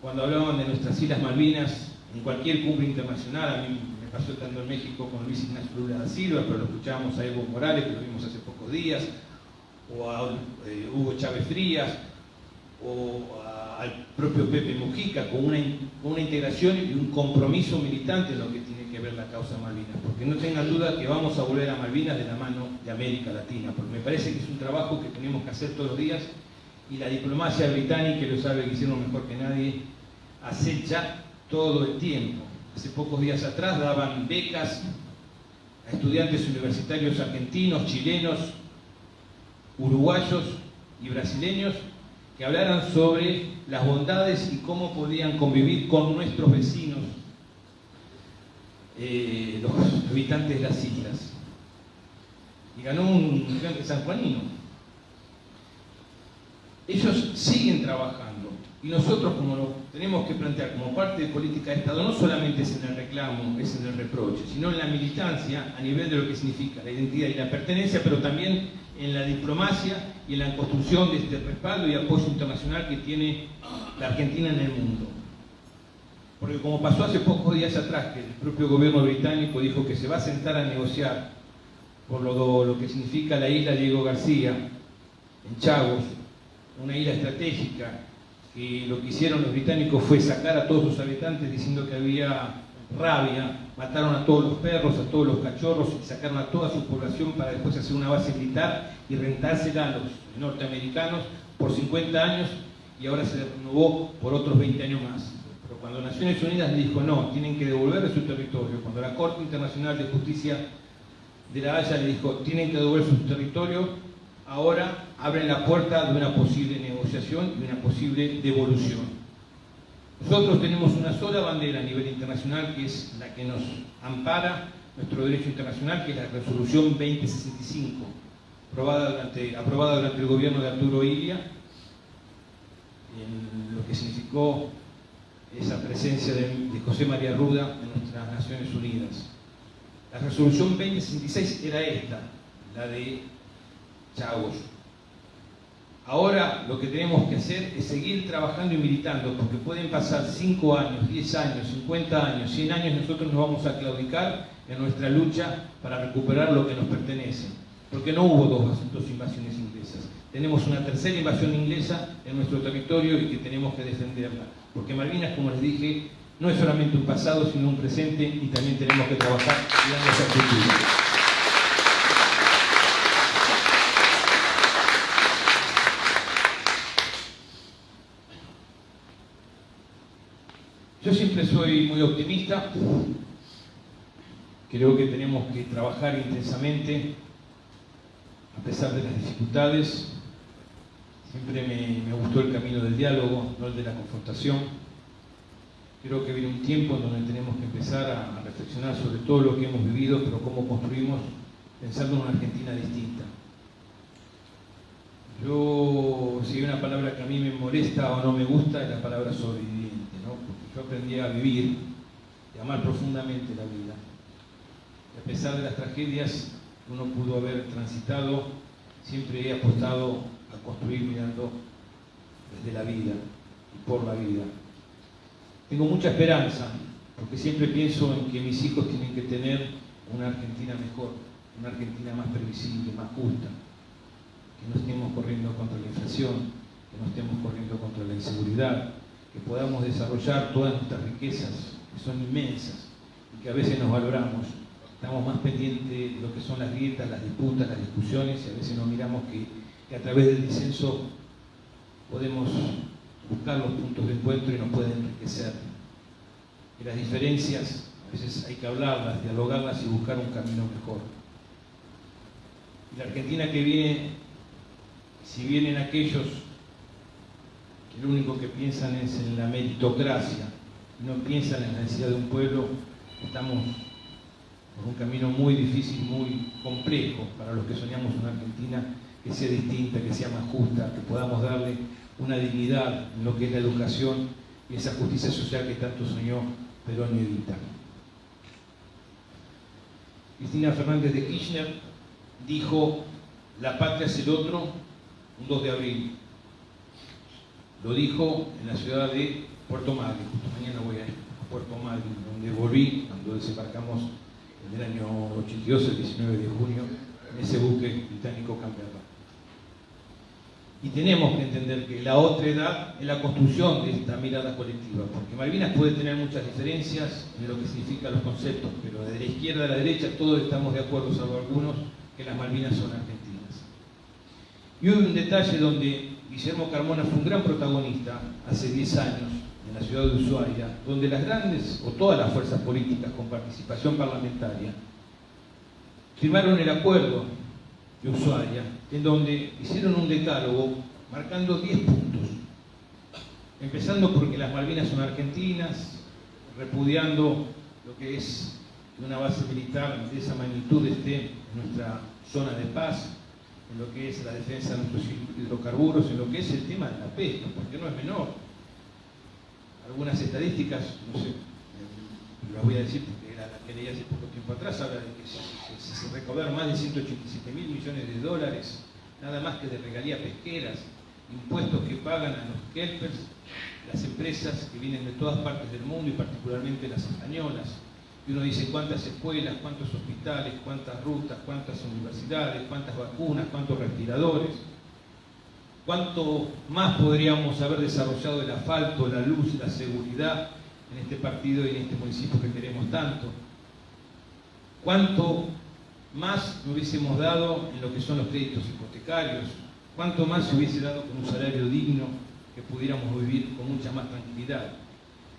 cuando hablaban de nuestras Islas Malvinas en cualquier cumbre internacional, a mí me pasó estando en México con Luis Ignacio Lula da Silva, pero lo escuchábamos a Evo Morales, que lo vimos hace pocos días, o a eh, Hugo Chávez Frías, o al propio Pepe Mujica, con una, con una integración y un compromiso militante en lo que tiene ver la causa Malvinas, porque no tengan duda que vamos a volver a Malvinas de la mano de América Latina, porque me parece que es un trabajo que tenemos que hacer todos los días y la diplomacia británica, lo sabe que hicieron mejor que nadie, acecha todo el tiempo. Hace pocos días atrás daban becas a estudiantes universitarios argentinos, chilenos, uruguayos y brasileños que hablaran sobre las bondades y cómo podían convivir con nuestros vecinos eh, los habitantes de las islas. Y ganó un gigante sanjuanino. Ellos siguen trabajando y nosotros como lo tenemos que plantear como parte de política de Estado, no solamente es en el reclamo, es en el reproche, sino en la militancia a nivel de lo que significa la identidad y la pertenencia, pero también en la diplomacia y en la construcción de este respaldo y apoyo internacional que tiene la Argentina en el mundo. Porque como pasó hace pocos días atrás, que el propio gobierno británico dijo que se va a sentar a negociar por lo, lo que significa la isla Diego García, en Chagos, una isla estratégica, que lo que hicieron los británicos fue sacar a todos sus habitantes diciendo que había rabia, mataron a todos los perros, a todos los cachorros y sacaron a toda su población para después hacer una base militar y rentársela a los norteamericanos por 50 años y ahora se renovó por otros 20 años más. Cuando Naciones Unidas le dijo no, tienen que devolver su territorio, cuando la Corte Internacional de Justicia de la Haya le dijo tienen que devolver su territorio, ahora abren la puerta de una posible negociación y una posible devolución. Nosotros tenemos una sola bandera a nivel internacional que es la que nos ampara nuestro derecho internacional, que es la resolución 2065, aprobada durante, el gobierno de Arturo Ilia, en lo que significó esa presencia de, José María Ruda en nuestras Naciones Unidas. La resolución 2066 era esta, la de Ahora lo que tenemos que hacer es seguir trabajando y militando, porque pueden pasar 5 años, 10 años, 50 años, 100 años, nosotros nos vamos a claudicar en nuestra lucha para recuperar lo que nos pertenece. Porque no hubo dos, dos invasiones inglesas. Tenemos una tercera invasión inglesa en nuestro territorio y que tenemos que defenderla. Porque Malvinas, como les dije, no es solamente un pasado, sino un presente y también tenemos que trabajar y esa Yo siempre soy muy optimista, creo que tenemos que trabajar intensamente a pesar de las dificultades, Siempre me, gustó el camino del diálogo, no el de la confrontación. Creo que viene un tiempo en donde tenemos que empezar a, reflexionar sobre todo lo que hemos vivido, pero cómo construimos pensando en una Argentina distinta. Yo, si hay una palabra que a mí me molesta o no me gusta, es la palabra porque yo aprendí a vivir, y amar profundamente la vida. Y a pesar de las tragedias que uno pudo haber transitado, siempre he apostado a construir mirando desde la vida y por la vida. Tengo mucha esperanza, porque siempre pienso en que mis hijos tienen que tener una Argentina mejor, una Argentina más previsible, más justa, que no estemos corriendo contra la inflación, que no estemos corriendo contra la inseguridad, que podamos desarrollar todas nuestras riquezas, que son inmensas y que a veces nos valoramos. Estamos más pendientes de lo que son las grietas, las disputas, las discusiones y a veces nos miramos que, a través del disenso podemos buscar los puntos de encuentro y nos pueden enriquecer. Y las diferencias a veces hay que hablarlas, dialogarlas y buscar un camino mejor. Y la Argentina que viene, si vienen aquellos que lo único que piensan es en la meritocracia, no piensan en la necesidad de un pueblo, estamos por un camino muy difícil, muy complejo para los que soñamos una Argentina que sea distinta, que sea más justa, que podamos darle una dignidad en lo que es la educación y esa justicia social que tanto soñó Perón y Evita. Cristina Fernández de Kirchner dijo, la patria es el otro, un 2 de abril. Lo dijo en la ciudad de Puerto Madryn, justo mañana voy a Puerto Madryn, donde volví, cuando desembarcamos en el año 82, el 19 de junio, en ese buque británico campeador. Y tenemos que entender que la otra edad es la construcción de esta mirada colectiva, porque Malvinas puede tener muchas diferencias en lo que significan los conceptos, pero de la izquierda a la derecha todos estamos de acuerdo, salvo algunos, que las Malvinas son argentinas. Y hubo un detalle donde Guillermo Carmona fue un gran protagonista hace 10 años en la ciudad de Ushuaia, donde las grandes o todas las fuerzas políticas con participación parlamentaria firmaron el acuerdo de Ushuaia, en donde hicieron un decálogo marcando 10 puntos, empezando porque las Malvinas son argentinas, repudiando lo que es una base militar de esa magnitud esté en nuestra zona de paz, en lo que es la defensa de nuestros hidrocarburos, en lo que es el tema de la pesca, porque no es menor. Algunas estadísticas, no sé, las voy a decir porque era la que leí hace poco tiempo atrás, habla de que se recaudaron más de 187 mil millones de dólares, nada más que de regalías pesqueras, impuestos que pagan a los kelpers, las empresas que vienen de todas partes del mundo y particularmente las españolas. Y uno dice cuántas escuelas, cuántos hospitales, cuántas rutas, cuántas universidades, cuántas vacunas, cuántos respiradores. Cuánto más podríamos haber desarrollado el asfalto, la luz, la seguridad en este partido y en este municipio que queremos tanto. Cuánto más hubiésemos dado en lo que son los créditos hipotecarios. Cuánto más se hubiese dado con un salario digno que pudiéramos vivir con mucha más tranquilidad.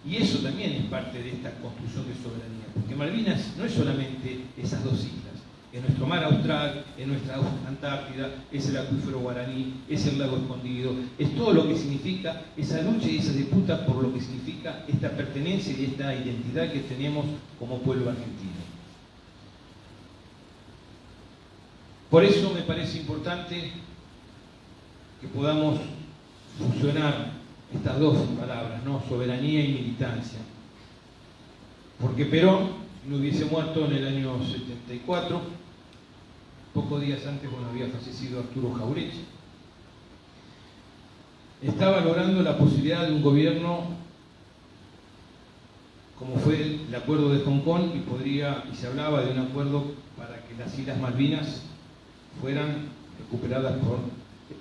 Y eso también es parte de esta construcción de soberanía, porque Malvinas no es solamente esas dos islas, es nuestro mar austral, es nuestra Antártida, es el acuífero guaraní, es el lago escondido, es todo lo que significa esa lucha y esa disputa por lo que significa esta pertenencia y esta identidad que tenemos como pueblo argentino. Por eso me parece importante que podamos fusionar estas dos palabras, ¿no? soberanía y militancia. Porque Perón no hubiese muerto en el año 74, pocos días antes cuando había fallecido Arturo Jaureche. Estaba logrando la posibilidad de un gobierno como fue el acuerdo de Hong Kong y podría y se hablaba de un acuerdo para que las Islas Malvinas fueran recuperadas por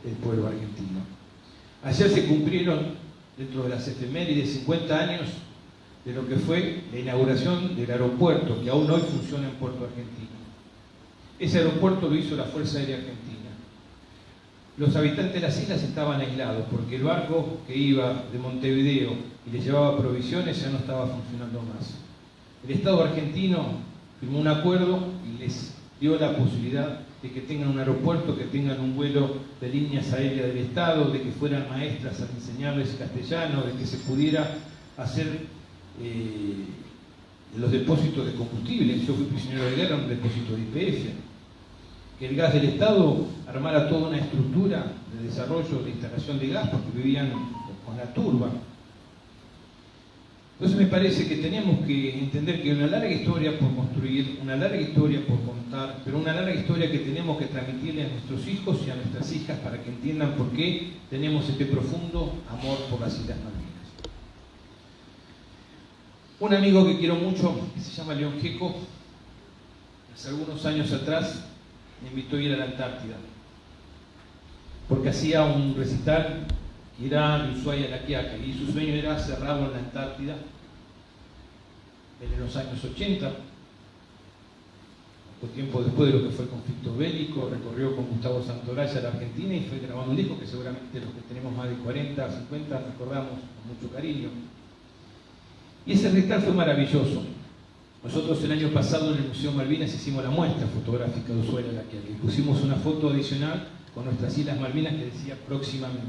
el pueblo argentino. Ayer se cumplieron, dentro de las efemérides, 50 años de lo que fue la inauguración del aeropuerto, que aún hoy funciona en Puerto Argentino. Ese aeropuerto lo hizo la Fuerza Aérea Argentina. Los habitantes de las islas estaban aislados porque el barco que iba de Montevideo y les llevaba provisiones ya no estaba funcionando más. El Estado argentino firmó un acuerdo y les dio la posibilidad de que tengan un aeropuerto, que tengan un vuelo de líneas aéreas del Estado, de que fueran maestras a enseñarles castellano, de que se pudiera hacer eh, los depósitos de combustible. Yo fui prisionero de guerra en un depósito de IPF. Que el gas del Estado armara toda una estructura de desarrollo de instalación de gas porque vivían con la turba. Entonces me parece que tenemos que entender que hay una larga historia por construir, una larga historia por contar, pero una larga historia que tenemos que transmitirle a nuestros hijos y a nuestras hijas para que entiendan por qué tenemos este profundo amor por las Islas Malvinas. Un amigo que quiero mucho, que se llama León Gieco, hace algunos años atrás me invitó a ir a la Antártida, porque hacía un recital que era de Ushuaia la Quiaca, y su sueño era cerrarlo en la Antártida en los años 80, poco tiempo después de lo que fue el conflicto bélico, recorrió con Gustavo Santolaya la Argentina y fue grabando un disco que seguramente los que tenemos más de 40, 50 recordamos con mucho cariño. Y ese recital fue maravilloso. Nosotros el año pasado en el Museo Malvinas hicimos la muestra fotográfica de Ushuaia la que pusimos una foto adicional con nuestras Islas Malvinas que decía próximamente.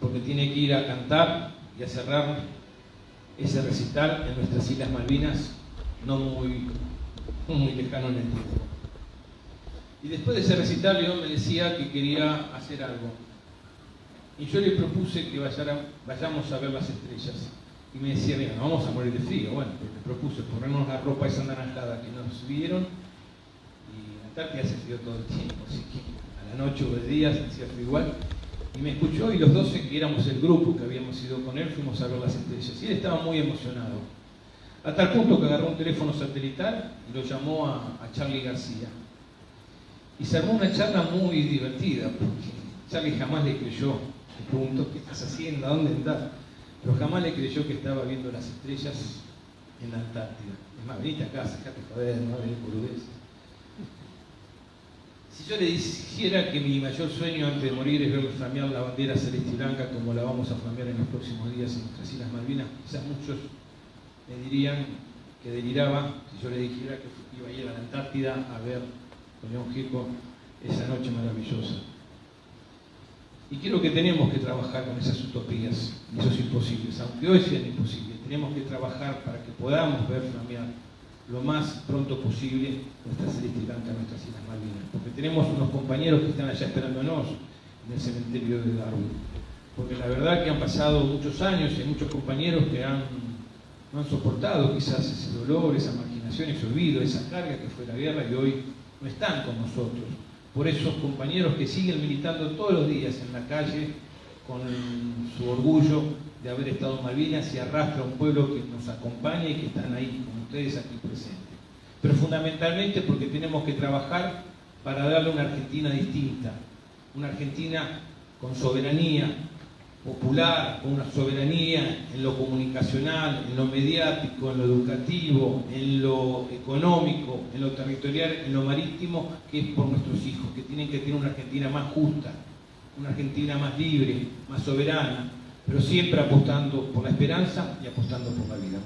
Porque tiene que ir a cantar y a cerrar ese recital en nuestras Islas Malvinas, no muy, muy lejano en el tiempo. Y después de ese recital, León me decía que quería hacer algo. Y yo le propuse que vayamos a ver las estrellas. Y me decía, mira, no vamos a morir de frío. Bueno, pues le propuse ponernos la ropa esa naranjada que nos vieron. Y en Antártida hace frío todo el tiempo, así que a la noche o de día se hacía frío igual. Y me escuchó y los 12 que éramos el grupo que habíamos ido con él fuimos a ver las estrellas. Y él estaba muy emocionado. A tal punto que agarró un teléfono satelital y lo llamó a, a Charlie García. Y se armó una charla muy divertida, porque Charlie jamás le creyó. Le preguntó, ¿qué estás haciendo? ¿A dónde andás? Pero jamás le creyó que estaba viendo las estrellas en la Antártida. Es más, venite acá, sacate joder, no venir boludeces. Si yo le dijera que mi mayor sueño antes de morir es ver flamear la bandera celeste y blanca como la vamos a flamear en los próximos días en nuestras Islas Malvinas, quizás muchos me dirían que deliraba si yo le dijera que iba a ir a la Antártida a ver con León Gieco esa noche maravillosa. Y creo que tenemos que trabajar con esas utopías, esos imposibles, aunque hoy sean imposibles, tenemos que trabajar para que podamos ver flamear lo más pronto posible nuestra celeste blanca, nuestras Islas Malvinas, porque tenemos unos compañeros que están allá esperándonos en el cementerio de Darwin, porque la verdad que han pasado muchos años y hay muchos compañeros que han, no han soportado quizás ese dolor, esa marginación, ese olvido, esa carga que fue la guerra y hoy no están con nosotros. Por esos compañeros que siguen militando todos los días en la calle con su orgullo de haber estado en Malvinas y arrastra a un pueblo que nos acompaña y que están ahí ustedes aquí presentes. Pero fundamentalmente porque tenemos que trabajar para darle una Argentina distinta, una Argentina con soberanía popular, con una soberanía en lo comunicacional, en lo mediático, en lo educativo, en lo económico, en lo territorial, en lo marítimo, que es por nuestros hijos, que tienen que tener una Argentina más justa, una Argentina más libre, más soberana, pero siempre apostando por la esperanza y apostando por la vida.